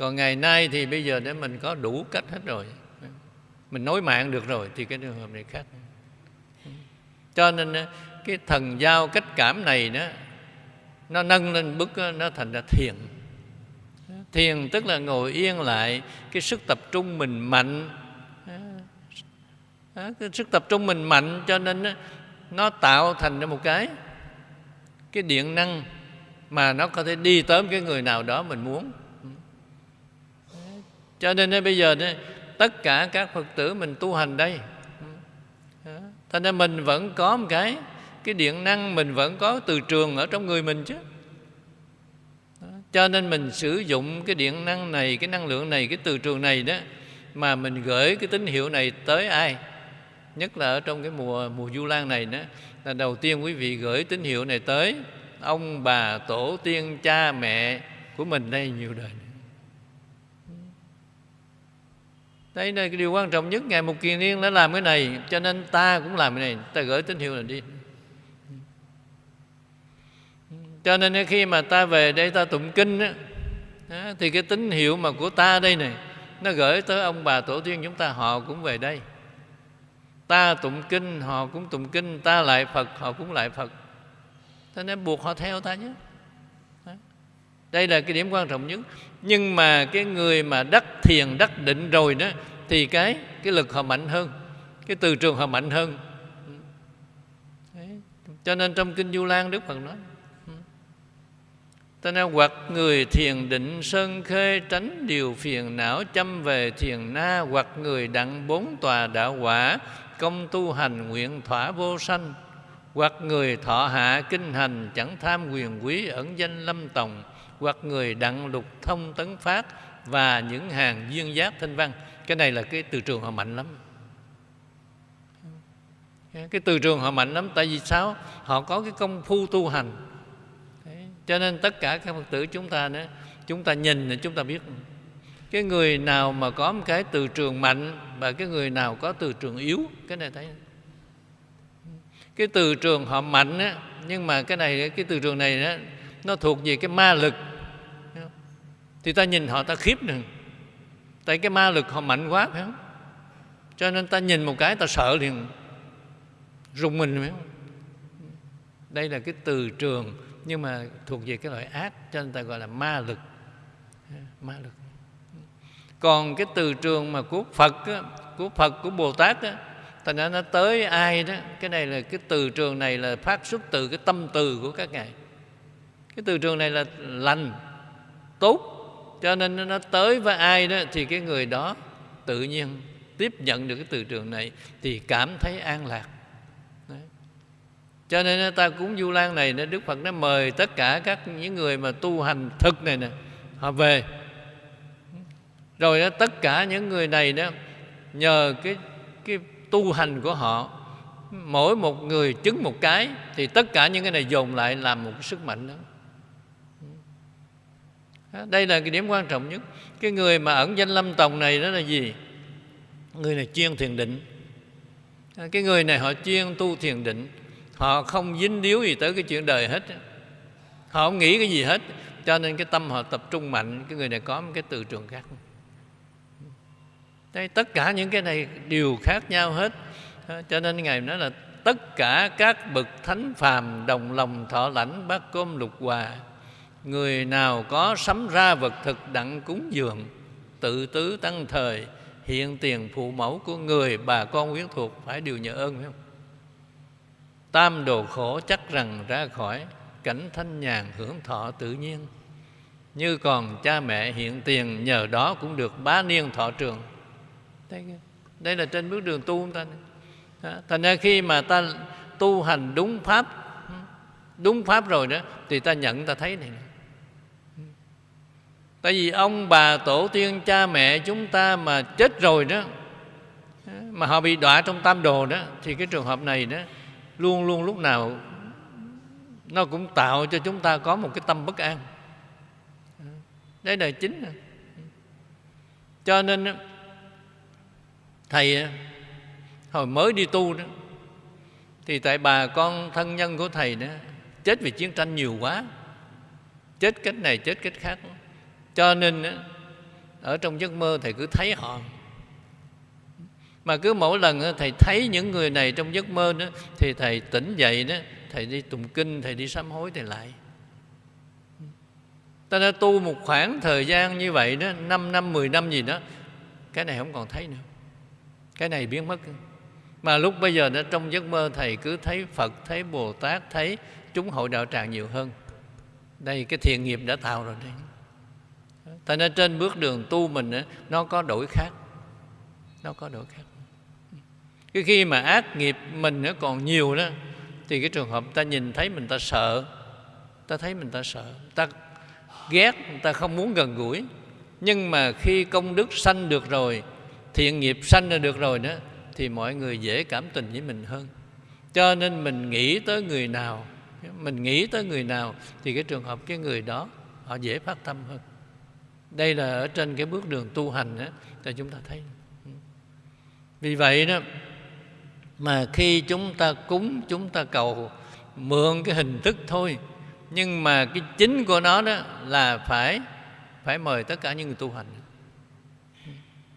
[SPEAKER 1] còn ngày nay thì bây giờ để mình có đủ cách hết rồi. Mình nối mạng được rồi thì cái trường hợp này khác. Cho nên ờ, cái thần giao cách cảm này đó, nó nâng lên bức ờ, nó thành ra thiền. Thiền tức là ngồi yên lại, cái sức tập trung mình mạnh. Ờ, cái sức tập trung mình mạnh cho nên nó tạo thành ra một cái cái điện năng mà nó có thể đi tới cái người nào đó mình muốn cho nên bây giờ tất cả các phật tử mình tu hành đây. Ừ. Thành ra mình vẫn có một cái cái điện năng mình vẫn có từ trường ở trong người mình chứ. Cho nên mình sử dụng cái điện năng này, cái năng lượng này, cái từ trường này đó, mà mình gửi cái tín hiệu này tới ai? Nhất là ở trong cái mùa mùa du lan này đó, là đầu tiên quý vị gửi tín hiệu này tới ông bà tổ tiên cha mẹ của mình đây nhiều đời. Đây là cái điều quan trọng nhất ngài một kiền niên đã làm cái này cho nên ta cũng làm cái này ta gửi tín hiệu này đi. Cho nên khi mà ta về đây ta tụng kinh á, thì cái tín hiệu mà của ta đây này nó gửi tới ông bà tổ tiên chúng ta họ cũng về đây. Ta tụng kinh họ cũng tụng kinh ta lại phật họ cũng lại phật. Cho nên buộc họ theo ta nhé. Đây là cái điểm quan trọng nhất nhưng mà cái người mà đắc thiền, đắc định rồi đó, thì cái cái lực họ mạnh hơn, cái từ trường họ mạnh hơn. Đấy. cho nên trong kinh du lan đức phật nói ừ. ta nên hoặc người thiền định sơn khê tránh điều phiền não, chăm về thiền na, hoặc người đặng bốn tòa đạo quả, công tu hành nguyện thỏa vô sanh. Hoặc người thọ hạ kinh hành, chẳng tham quyền quý ẩn danh lâm tòng hoặc người đặng lục thông tấn phát và những hàng duyên giác thanh văn. Cái này là cái từ trường họ mạnh lắm. Cái từ trường họ mạnh lắm tại vì sao? Họ có cái công phu tu hành. Đấy. cho nên tất cả các phật tử chúng ta nữa chúng ta nhìn thì chúng ta biết. Cái người nào mà có một cái từ trường mạnh và cái người nào có từ trường yếu cái này thấy. Cái từ trường họ mạnh á nhưng mà cái này cái từ trường này đó, nó thuộc về cái ma lực thì ta nhìn họ ta khiếp nữa tại cái ma lực họ mạnh quá phải không? Cho nên ta nhìn một cái ta sợ liền. Rùng mình phải không? Đây là cái từ trường nhưng mà thuộc về cái loại ác cho nên ta gọi là ma lực. Ma lực. Còn cái từ trường mà của phật á, của phật của bồ tát á, thành ra nó tới ai đó cái này là cái từ trường này là phát xuất từ cái tâm từ của các ngài. Cái từ trường này là lành tốt cho nên nó tới với ai đó thì cái người đó tự nhiên tiếp nhận được cái từ trường này thì cảm thấy an lạc. Đấy. cho nên ta cúng du lan này đức phật nó mời tất cả các những người mà tu hành thực này nè, họ về. Rồi đó tất cả những người này đó, nhờ cái cái tu hành của họ, mỗi một người chứng một cái thì tất cả những cái này dồn lại làm một cái sức mạnh đó đây là cái điểm quan trọng nhất. Cái người mà ẩn danh lâm tòng này đó là gì? Người này chuyên thiền định. À, cái người này họ chuyên tu thiền định. Họ không dính điếu gì tới cái chuyện đời hết họ không nghĩ cái gì hết. Cho nên cái tâm họ tập trung mạnh. Cái người này có một cái từ trường khác. Đây, tất cả những cái này đều khác nhau hết. Cho nên ngài nói là tất cả các bậc thánh phàm đồng lòng thọ lãnh bát cơm lục hòa người nào có sắm ra vật thực đặng cúng dường tự tứ tăng thời hiện tiền phụ mẫu của người bà con quyến thuộc phải đều nhờ ơn phải không? Tam đồ khổ chắc rằng ra khỏi cảnh thanh nhàn hưởng thọ tự nhiên. Như còn cha mẹ hiện tiền nhờ đó cũng được bá niên thọ trường. Đây, đây là trên bước đường tu ta? Thành ra khi mà ta tu hành đúng pháp đúng pháp rồi đó thì ta nhận ta thấy này tại vì ông bà tổ tiên cha mẹ chúng ta mà chết rồi đó, mà họ bị đọa trong tam đồ đó, thì cái trường hợp này đó, luôn luôn lúc nào nó cũng tạo cho chúng ta có một cái tâm bất an. Đấy là chính. Cho nên thầy hồi mới đi tu đó, thì tại bà con thân nhân của thầy đó, chết vì chiến tranh nhiều quá. Chết cách này, chết cách khác cho nên ở trong giấc mơ thầy cứ thấy họ. Mà cứ mỗi lần thầy thấy những người này trong giấc mơ đó, thì thầy tỉnh dậy đó, thầy đi tụng kinh, thầy đi sám hối thầy lại. Ta đã tu một khoảng thời gian như vậy đó 5 năm 10 năm gì đó, cái này không còn thấy nữa. Cái này biến mất. Mà lúc bây giờ đó, trong giấc mơ thầy cứ thấy phật, thấy bồ tát, thấy chúng hội đạo tràng nhiều hơn. Đây, cái thiện nghiệp đã tạo rồi đấy Thành ra trên bước đường tu mình nó có đổi khác. Nó có đổi khác. Cái khi mà ác nghiệp mình nó còn nhiều đó Thì cái trường hợp ta nhìn thấy mình ta sợ. Ta thấy mình ta sợ. Ta ghét, ta không muốn gần gũi. Nhưng mà khi công đức sanh được rồi Thiện nghiệp sanh ra được rồi đó Thì mọi người dễ cảm tình với mình hơn. Cho nên mình nghĩ tới người nào Mình nghĩ tới người nào Thì cái trường hợp cái người đó Họ dễ phát tâm hơn đây là ở trên cái bước đường tu hành đó, thì chúng ta thấy. Vì vậy đó mà khi chúng ta cúng chúng ta cầu mượn cái hình thức thôi. Nhưng mà cái chính của nó đó là phải phải mời tất cả những người tu hành.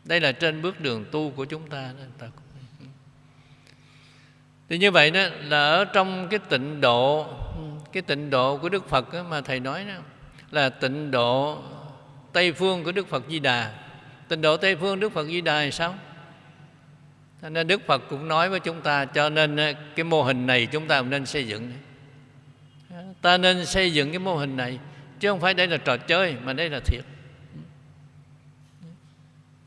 [SPEAKER 1] Đây là trên bước đường tu của chúng ta đó thì như vậy đó là ở trong cái tịnh độ cái tịnh độ của đức phật đó mà thầy nói đó là tịnh độ Tây phương của Đức Phật Di Đà. Tịnh độ Tây phương Đức Phật Di Đà là sao? Nên Đức Phật cũng nói với chúng ta, Cho nên ờ, cái mô hình này chúng ta nên xây dựng. Ta nên xây dựng cái mô hình này, Chứ không phải đây là trò chơi, Mà đây là thiệt.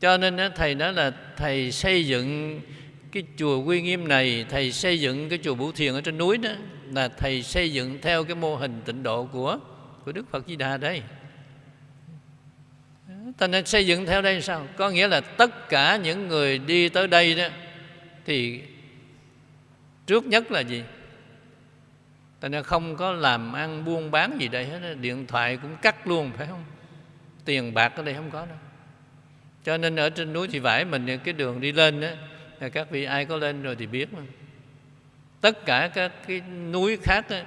[SPEAKER 1] Cho nên ờ, Thầy nói là Thầy xây dựng cái chùa Quy Nghiêm này, Thầy xây dựng cái chùa Bửu Thiền ở trên núi đó, Là Thầy xây dựng theo cái mô hình tịnh độ của của Đức Phật Di Đà đây ta nên xây dựng theo đây sao? Có nghĩa là tất cả những người đi tới đây đó thì trước nhất là gì? Ta nên không có làm ăn buôn bán gì đây hết điện thoại cũng cắt luôn phải không? Tiền bạc ở đây không có đâu. Cho nên ở trên núi thì vải mình cái đường đi lên đó các vị ai có lên rồi thì biết mà. Tất cả các cái núi khác đó,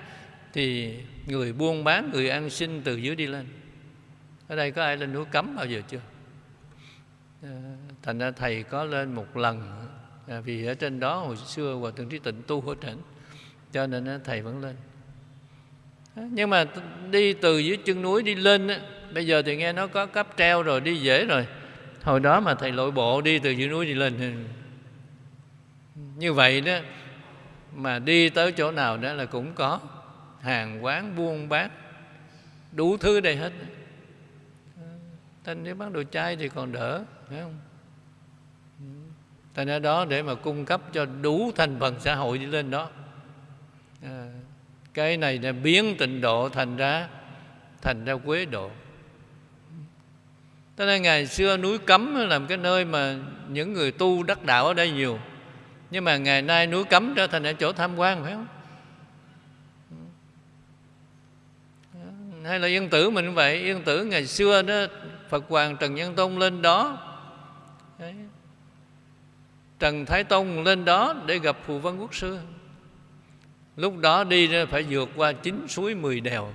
[SPEAKER 1] thì người buôn bán người ăn xin từ dưới đi lên ở đây có ai lên núi cấm bao giờ chưa? Ờ, thành ra thầy có lên một lần à, vì ở trên đó hồi xưa hòa thượng trí tịnh tu ở trển cho nên thầy vẫn lên. Ờ, nhưng mà đi từ dưới chân núi đi lên bây giờ thì nghe nó có cấp treo rồi, đi dễ rồi. Hồi đó mà thầy lội bộ đi từ dưới núi đi lên. Ừ. Như vậy đó, mà đi tới chỗ nào đó là cũng có hàng quán, buôn bán, đủ thứ đây hết thành nếu bán đồ chay thì còn đỡ phải không? Thành ra đó để mà cung cấp cho đủ thành phần xã hội đi lên đó. À, cái này là biến tịnh độ thành ra thành ra quế độ. Thế nên ngày xưa núi cấm làm cái nơi mà những người tu đắc đạo ở đây nhiều. Nhưng mà ngày nay núi cấm trở thành ở chỗ tham quan phải không? Hay là yên tử mình cũng vậy. Yên tử ngày xưa đó phật hoàng trần nhân tông lên đó. Đấy. trần thái tông lên đó để gặp phù văn quốc sư. Lúc đó đi phải vượt qua chín suối mười đèo.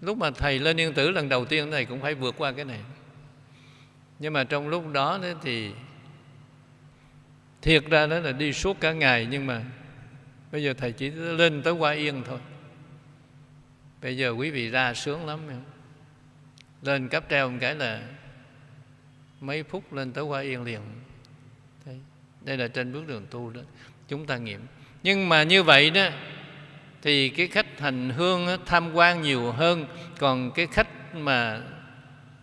[SPEAKER 1] Lúc mà thầy lên yên tử lần đầu tiên thầy cũng phải vượt qua cái này. Nhưng mà trong lúc đó thì thiệt ra đó là đi suốt cả ngày, nhưng mà bây giờ thầy chỉ lên tới qua yên thôi. Bây giờ quý vị ra sướng lắm. không? Lên cấp treo một cái là mấy phút lên tới qua yên liền. Đây, đây là trên bước đường tu đó chúng ta nghiệm. Nhưng mà như vậy đó thì cái khách hành hương tham quan nhiều hơn còn cái khách mà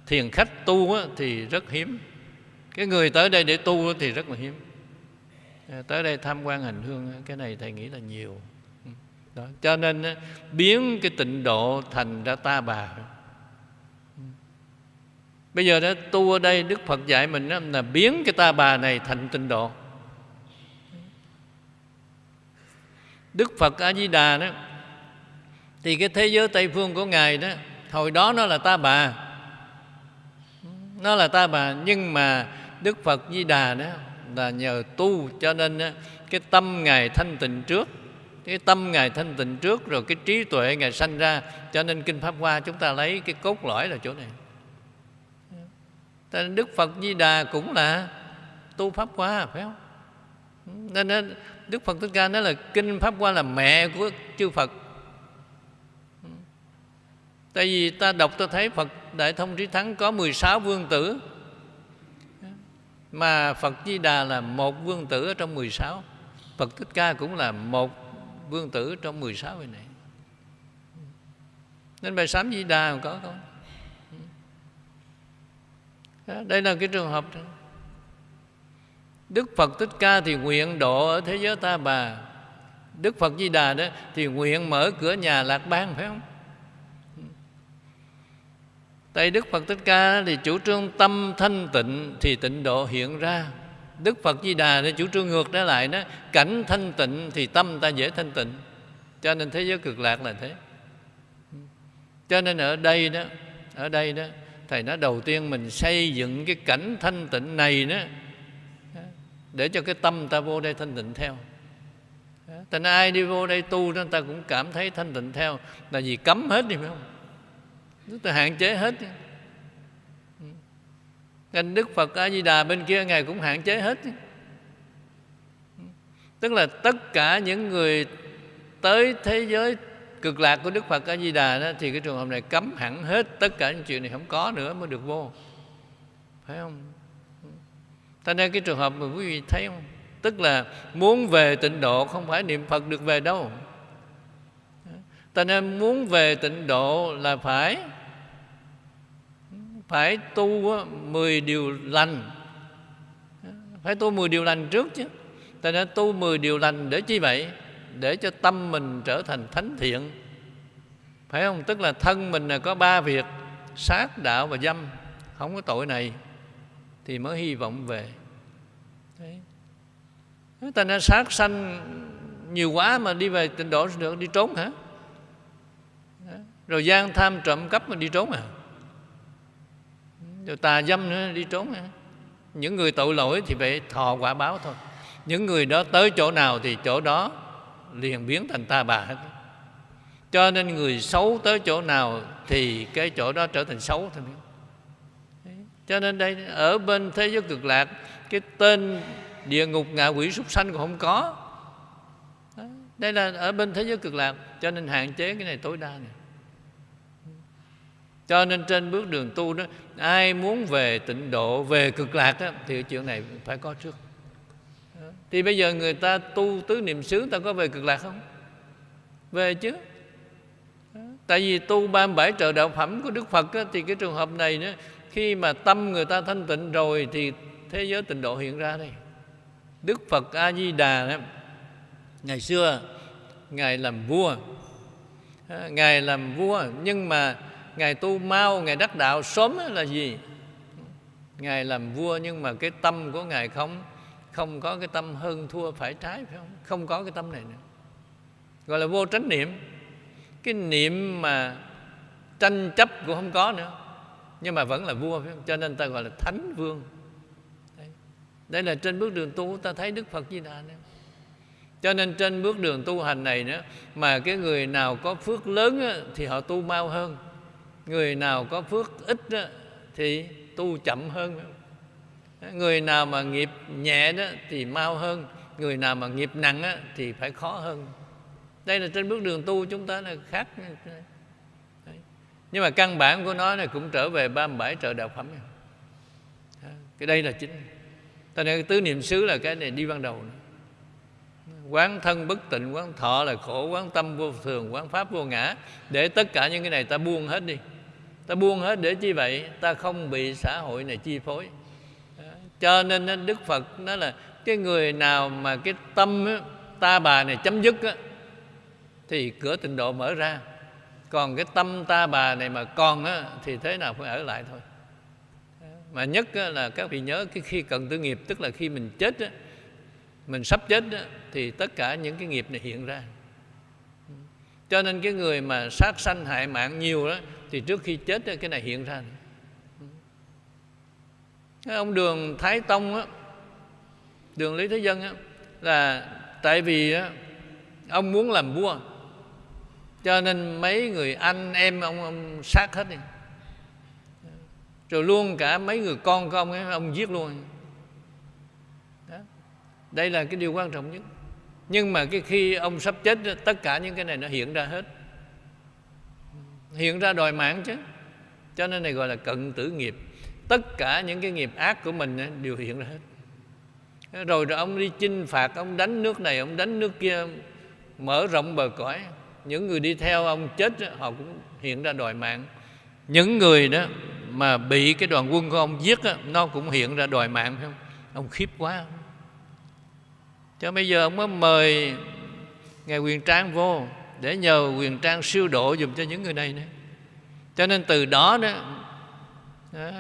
[SPEAKER 1] thiền khách tu thì rất hiếm. Cái người tới đây để tu thì rất là hiếm. À, tới đây tham quan hành hương cái này thầy nghĩ là nhiều. Ừ, đó. cho nên biến cái tịnh độ thành ra ta bà bây giờ đó tu ở đây đức phật dạy mình đó, là biến cái ta bà này thành tịnh độ. Đức phật a di đà đó thì cái thế giới tây phương của ngài đó hồi đó nó là ta bà. Nó là ta bà nhưng mà đức phật di đà đó là nhờ tu cho nên cái tâm ngài thanh tịnh trước. Cái tâm ngài thanh tịnh trước rồi cái trí tuệ ngài sanh ra cho nên kinh pháp hoa chúng ta lấy cái cốt lõi là chỗ này nên đức phật di đà cũng là tu pháp hoa, phải không? Ừ, nên đức phật thích ca nói là kinh pháp hoa là mẹ của chư phật. Ừ. Tại vì ta đọc, ta thấy phật đại thông trí thắng có 16 vương tử. Mà Phật Di Đà là một vương tử ở trong 16 Phật Thích Ca cũng là một vương tử trong 16 vị này. Nên bài sám Di Đà có không? Đây là cái trường hợp đó. Đức Phật Thích Ca thì nguyện độ ở thế giới ta bà Đức Phật Di Đà đó thì nguyện mở cửa nhà lạc bang, phải không? Tại Đức Phật Thích Ca thì chủ trương tâm thanh tịnh thì tịnh độ hiện ra Đức Phật Di Đà thì chủ trương ngược trở lại đó, Cảnh thanh tịnh thì tâm ta dễ thanh tịnh Cho nên thế giới cực lạc là thế Cho nên ở đây đó, Ở đây đó Thầy nói đầu tiên mình xây dựng cái cảnh thanh tịnh này đó, Để cho cái tâm ta vô đây thanh tịnh theo. Thành ai đi vô đây tu đó ta cũng cảm thấy thanh tịnh theo. Là vì cấm hết đi, phải không? Tức ta hạn chế hết Nên Đức Phật A-di-đà bên kia Ngài cũng hạn chế hết Tức là tất cả những người tới thế giới cực lạc của Đức Phật A Di Đà đó, thì cái trường hợp này cấm hẳn hết tất cả những chuyện này, không có nữa mới được vô. Phải không? Cho nên cái trường hợp mà quý vị thấy không? Tức là muốn về tịnh độ không phải niệm Phật được về đâu. Cho nên muốn về tịnh độ là phải phải tu 10 điều lành phải tu 10 điều lành trước chứ ta nên tu 10 điều lành để chi vậy để cho tâm mình trở thành thánh thiện. Phải không? Tức là thân mình là có ba việc, sát, đạo và dâm. Không có tội này thì mới hy vọng về. Đấy. ta nên sát sanh nhiều quá mà đi về tịnh độ được, đi trốn hả? Rồi gian tham trộm cắp mà đi trốn à? Rồi tà dâm nữa, đi trốn hả? Những người tội lỗi thì phải thọ quả báo thôi. Những người đó tới chỗ nào thì chỗ đó liền biến thành ta bà hết. Cho nên người xấu tới chỗ nào thì cái chỗ đó trở thành xấu thôi. Cho nên đây ở bên thế giới cực lạc cái tên địa ngục ngạ quỷ súc sanh còn không có. Đây là ở bên thế giới cực lạc cho nên hạn chế cái này tối đa này. Cho nên trên bước đường tu đó ai muốn về tịnh độ về cực lạc đó, thì chuyện này phải có trước thì bây giờ người ta tu tứ niệm xứ ta có về cực lạc không? Về chứ. Tại vì tu 37 trợ đạo phẩm của Đức Phật á, thì cái trường hợp này nữa khi mà tâm người ta thanh tịnh rồi thì thế giới tịnh độ hiện ra đây. Đức Phật A Di Đà đó, ngày xưa ngài làm vua. Ngài làm vua nhưng mà ngài tu mau ngài đắc đạo sớm là gì? Ngài làm vua nhưng mà cái tâm của ngài không không có cái tâm hơn thua phải trái phải không? Không có cái tâm này nữa. Gọi là vô tránh niệm. Cái niệm mà tranh chấp cũng không có nữa. Nhưng mà vẫn là vua phải không? cho nên ta gọi là thánh vương. Đây, đây là trên bước đường tu ta thấy đức phật di đà nữa cho nên trên bước đường tu hành này nữa mà cái người nào có phước lớn á, thì họ tu mau hơn. Người nào có phước ít á, thì tu chậm hơn người nào mà nghiệp nhẹ đó thì mau hơn người nào mà nghiệp nặng á, thì phải khó hơn. Đây là trên bước đường tu chúng ta là khác. Nhưng mà căn bản của nó này cũng trở về 37 trợ đạo phẩm cái đây là chính. Ta nên tứ niệm xứ là cái này đi ban đầu quán thân bất tịnh quán thọ là khổ quán tâm vô thường quán pháp vô ngã. Để tất cả những cái này ta buông hết đi. Ta buông hết để chi vậy? Ta không bị xã hội này chi phối cho nên đức phật nói là cái người nào mà cái tâm ta bà này chấm dứt thì cửa tịnh độ mở ra. Còn cái tâm ta bà này mà còn á, thì thế nào phải ở lại thôi. Mà nhất á, là các vị nhớ cái khi cần tư nghiệp tức là khi mình chết á, mình sắp chết á, thì tất cả những cái nghiệp này hiện ra. Cho nên cái người mà sát sanh hại mạng nhiều đó thì trước khi chết cái này hiện ra cái ông đường thái tông á, đường lý thế dân á, là tại vì á, ông muốn làm vua. Cho nên mấy người anh em ông ông sát hết đi. Rồi luôn cả mấy người con của ông ấy ông giết luôn. Đó. đây là cái điều quan trọng nhất. Nhưng mà cái khi ông sắp chết tất cả những cái này nó hiện ra hết. Hiện ra đòi mạng chứ. Cho nên này gọi là cận tử nghiệp tất cả những cái nghiệp ác của mình đều hiện ra hết. Rồi rồi ông đi chinh phạt ông đánh nước này ông đánh nước kia mở rộng bờ cõi. Những người đi theo ông chết họ cũng hiện ra đòi mạng. Những người đó mà bị cái đoàn quân của ông giết đó, nó cũng hiện ra đòi mạng phải không? Ông khiếp quá. Cho bây giờ ông mới mời ngài quyền trang vô để nhờ quyền trang siêu độ dùm cho những người này nữa. Cho nên từ đó đó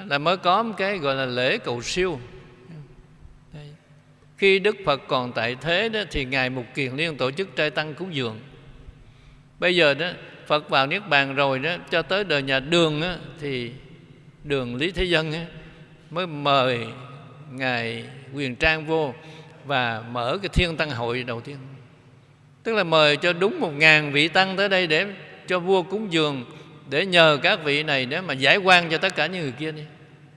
[SPEAKER 1] là mới có một cái gọi là lễ cầu siêu. Khi đức phật còn tại thế đó thì ngài mục kiền liên tổ chức trai tăng cúng dường bây giờ đó phật vào niết bàn rồi đó cho tới đời nhà đường đó, thì đường lý thế dân đó, mới mời ngài quyền trang vô và mở cái thiên tăng hội đầu tiên. Tức là mời cho đúng một ngàn vị tăng tới đây để cho vua cúng dường để nhờ các vị này để mà giải quan cho tất cả những người kia đi.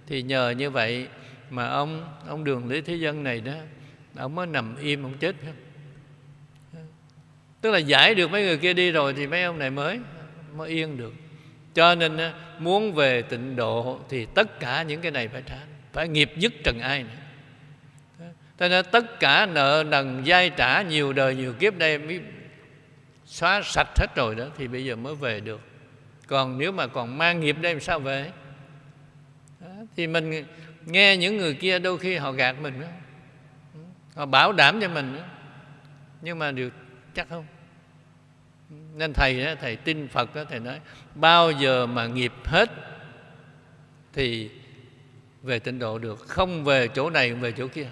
[SPEAKER 1] Thì nhờ như vậy mà ông ông đường lý thế dân này đó, ông mới nằm im, ông chết không tức là giải được mấy người kia đi rồi thì mấy ông này mới mới yên được. Cho nên muốn về tịnh độ thì tất cả những cái này phải trả, phải nghiệp dứt trần ai nữa. Cho nên tất cả nợ nần, dai trả, nhiều đời nhiều kiếp đây mới xóa sạch hết rồi đó, thì bây giờ mới về được còn nếu mà còn mang nghiệp đây làm sao về đó, thì mình nghe những người kia đôi khi họ gạt mình đó. họ bảo đảm cho mình đó. nhưng mà được chắc không nên thầy đó, thầy tin phật đó, thầy nói bao giờ mà nghiệp hết thì về tịnh độ được không về chỗ này về chỗ kia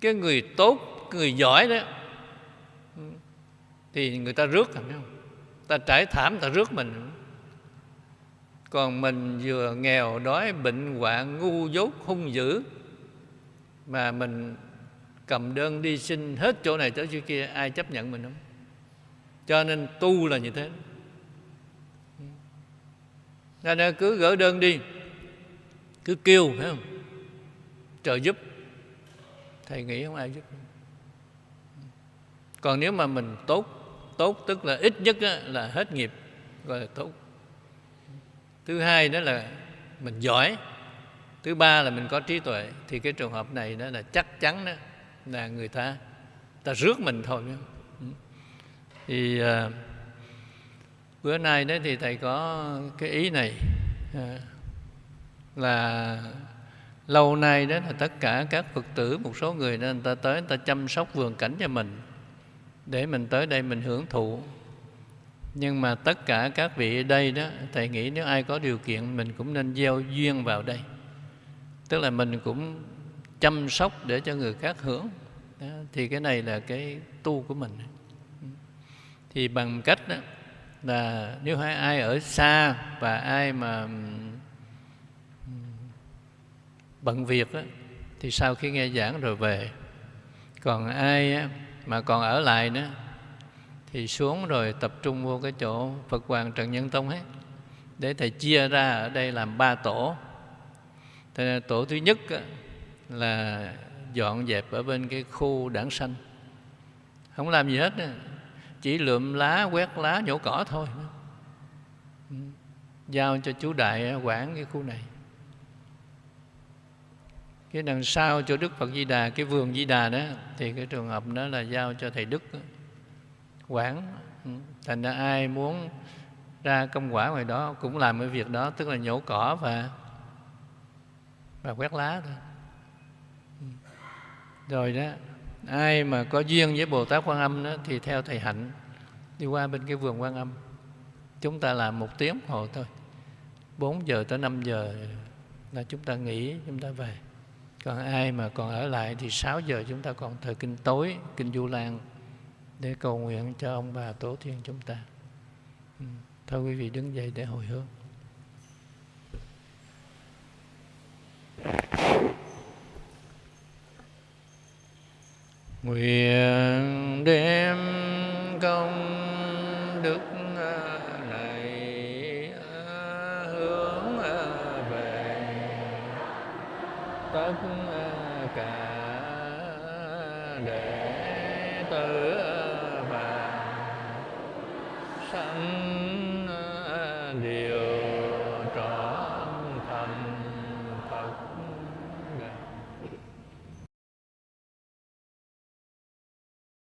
[SPEAKER 1] cái người tốt người giỏi đó thì người ta rước phải không ta trải thảm, ta rước mình. Còn mình vừa nghèo đói, bệnh hoạn, ngu dốt, hung dữ, mà mình cầm đơn đi xin hết chỗ này tới chỗ kia, ai chấp nhận mình không? Cho nên tu là như thế. Nên cứ gỡ đơn đi, cứ kêu, phải không? Trợ giúp. Thầy nghĩ không ai giúp. Còn nếu mà mình tốt tốt tức là ít nhất là hết nghiệp gọi là tốt. Thứ hai đó là mình giỏi. Thứ ba là mình có trí tuệ. Thì cái trường hợp này đó là chắc chắn đó là người ta ta rước mình thôi ừ. thì à, bữa nay đó thì thầy có cái ý này à, là lâu nay đó là tất cả các phật tử một số người nên người ta tới người ta chăm sóc vườn cảnh cho mình để mình tới đây mình hưởng thụ. Nhưng mà tất cả các vị ở đây đó thầy nghĩ nếu ai có điều kiện mình cũng nên gieo duyên vào đây. Tức là mình cũng chăm sóc để cho người khác hưởng. Đó, thì cái này là cái tu của mình. Thì bằng cách đó là nếu ai ở xa và ai mà bận việc đó, thì sau khi nghe giảng rồi về. Còn ai mà còn ở lại nữa, thì xuống rồi tập trung vô cái chỗ Phật Hoàng Trần Nhân Tông hết. Để thầy chia ra ở đây làm ba tổ. Thế tổ thứ nhất là dọn dẹp ở bên cái khu đảng xanh không làm gì hết chỉ lượm lá, quét lá, nhổ cỏ thôi. Ừ. Giao cho chú đại quản cái khu này cái đằng sau cho đức phật di đà, cái vườn di đà đó, thì cái trường hợp đó là giao cho thầy đức quản. Ừ, thành ra ai muốn ra công quả ngoài đó cũng làm cái việc đó, tức là nhổ cỏ và và quét lá thôi. Ừ. Rồi đó, ai mà có duyên với bồ tát quan âm đó thì theo thầy hạnh, đi qua bên cái vườn quan âm. Chúng ta làm một tiếng hồ thôi. 4 giờ tới 5 giờ là chúng ta nghỉ, chúng ta về còn ai mà còn ở lại thì 6 giờ chúng ta còn thời kinh tối, kinh du lan để cầu nguyện cho ông bà tổ tiên chúng ta. Ừ, thôi quý vị đứng dậy để hồi hướng. Nguyện đem công đức này hướng về. Tất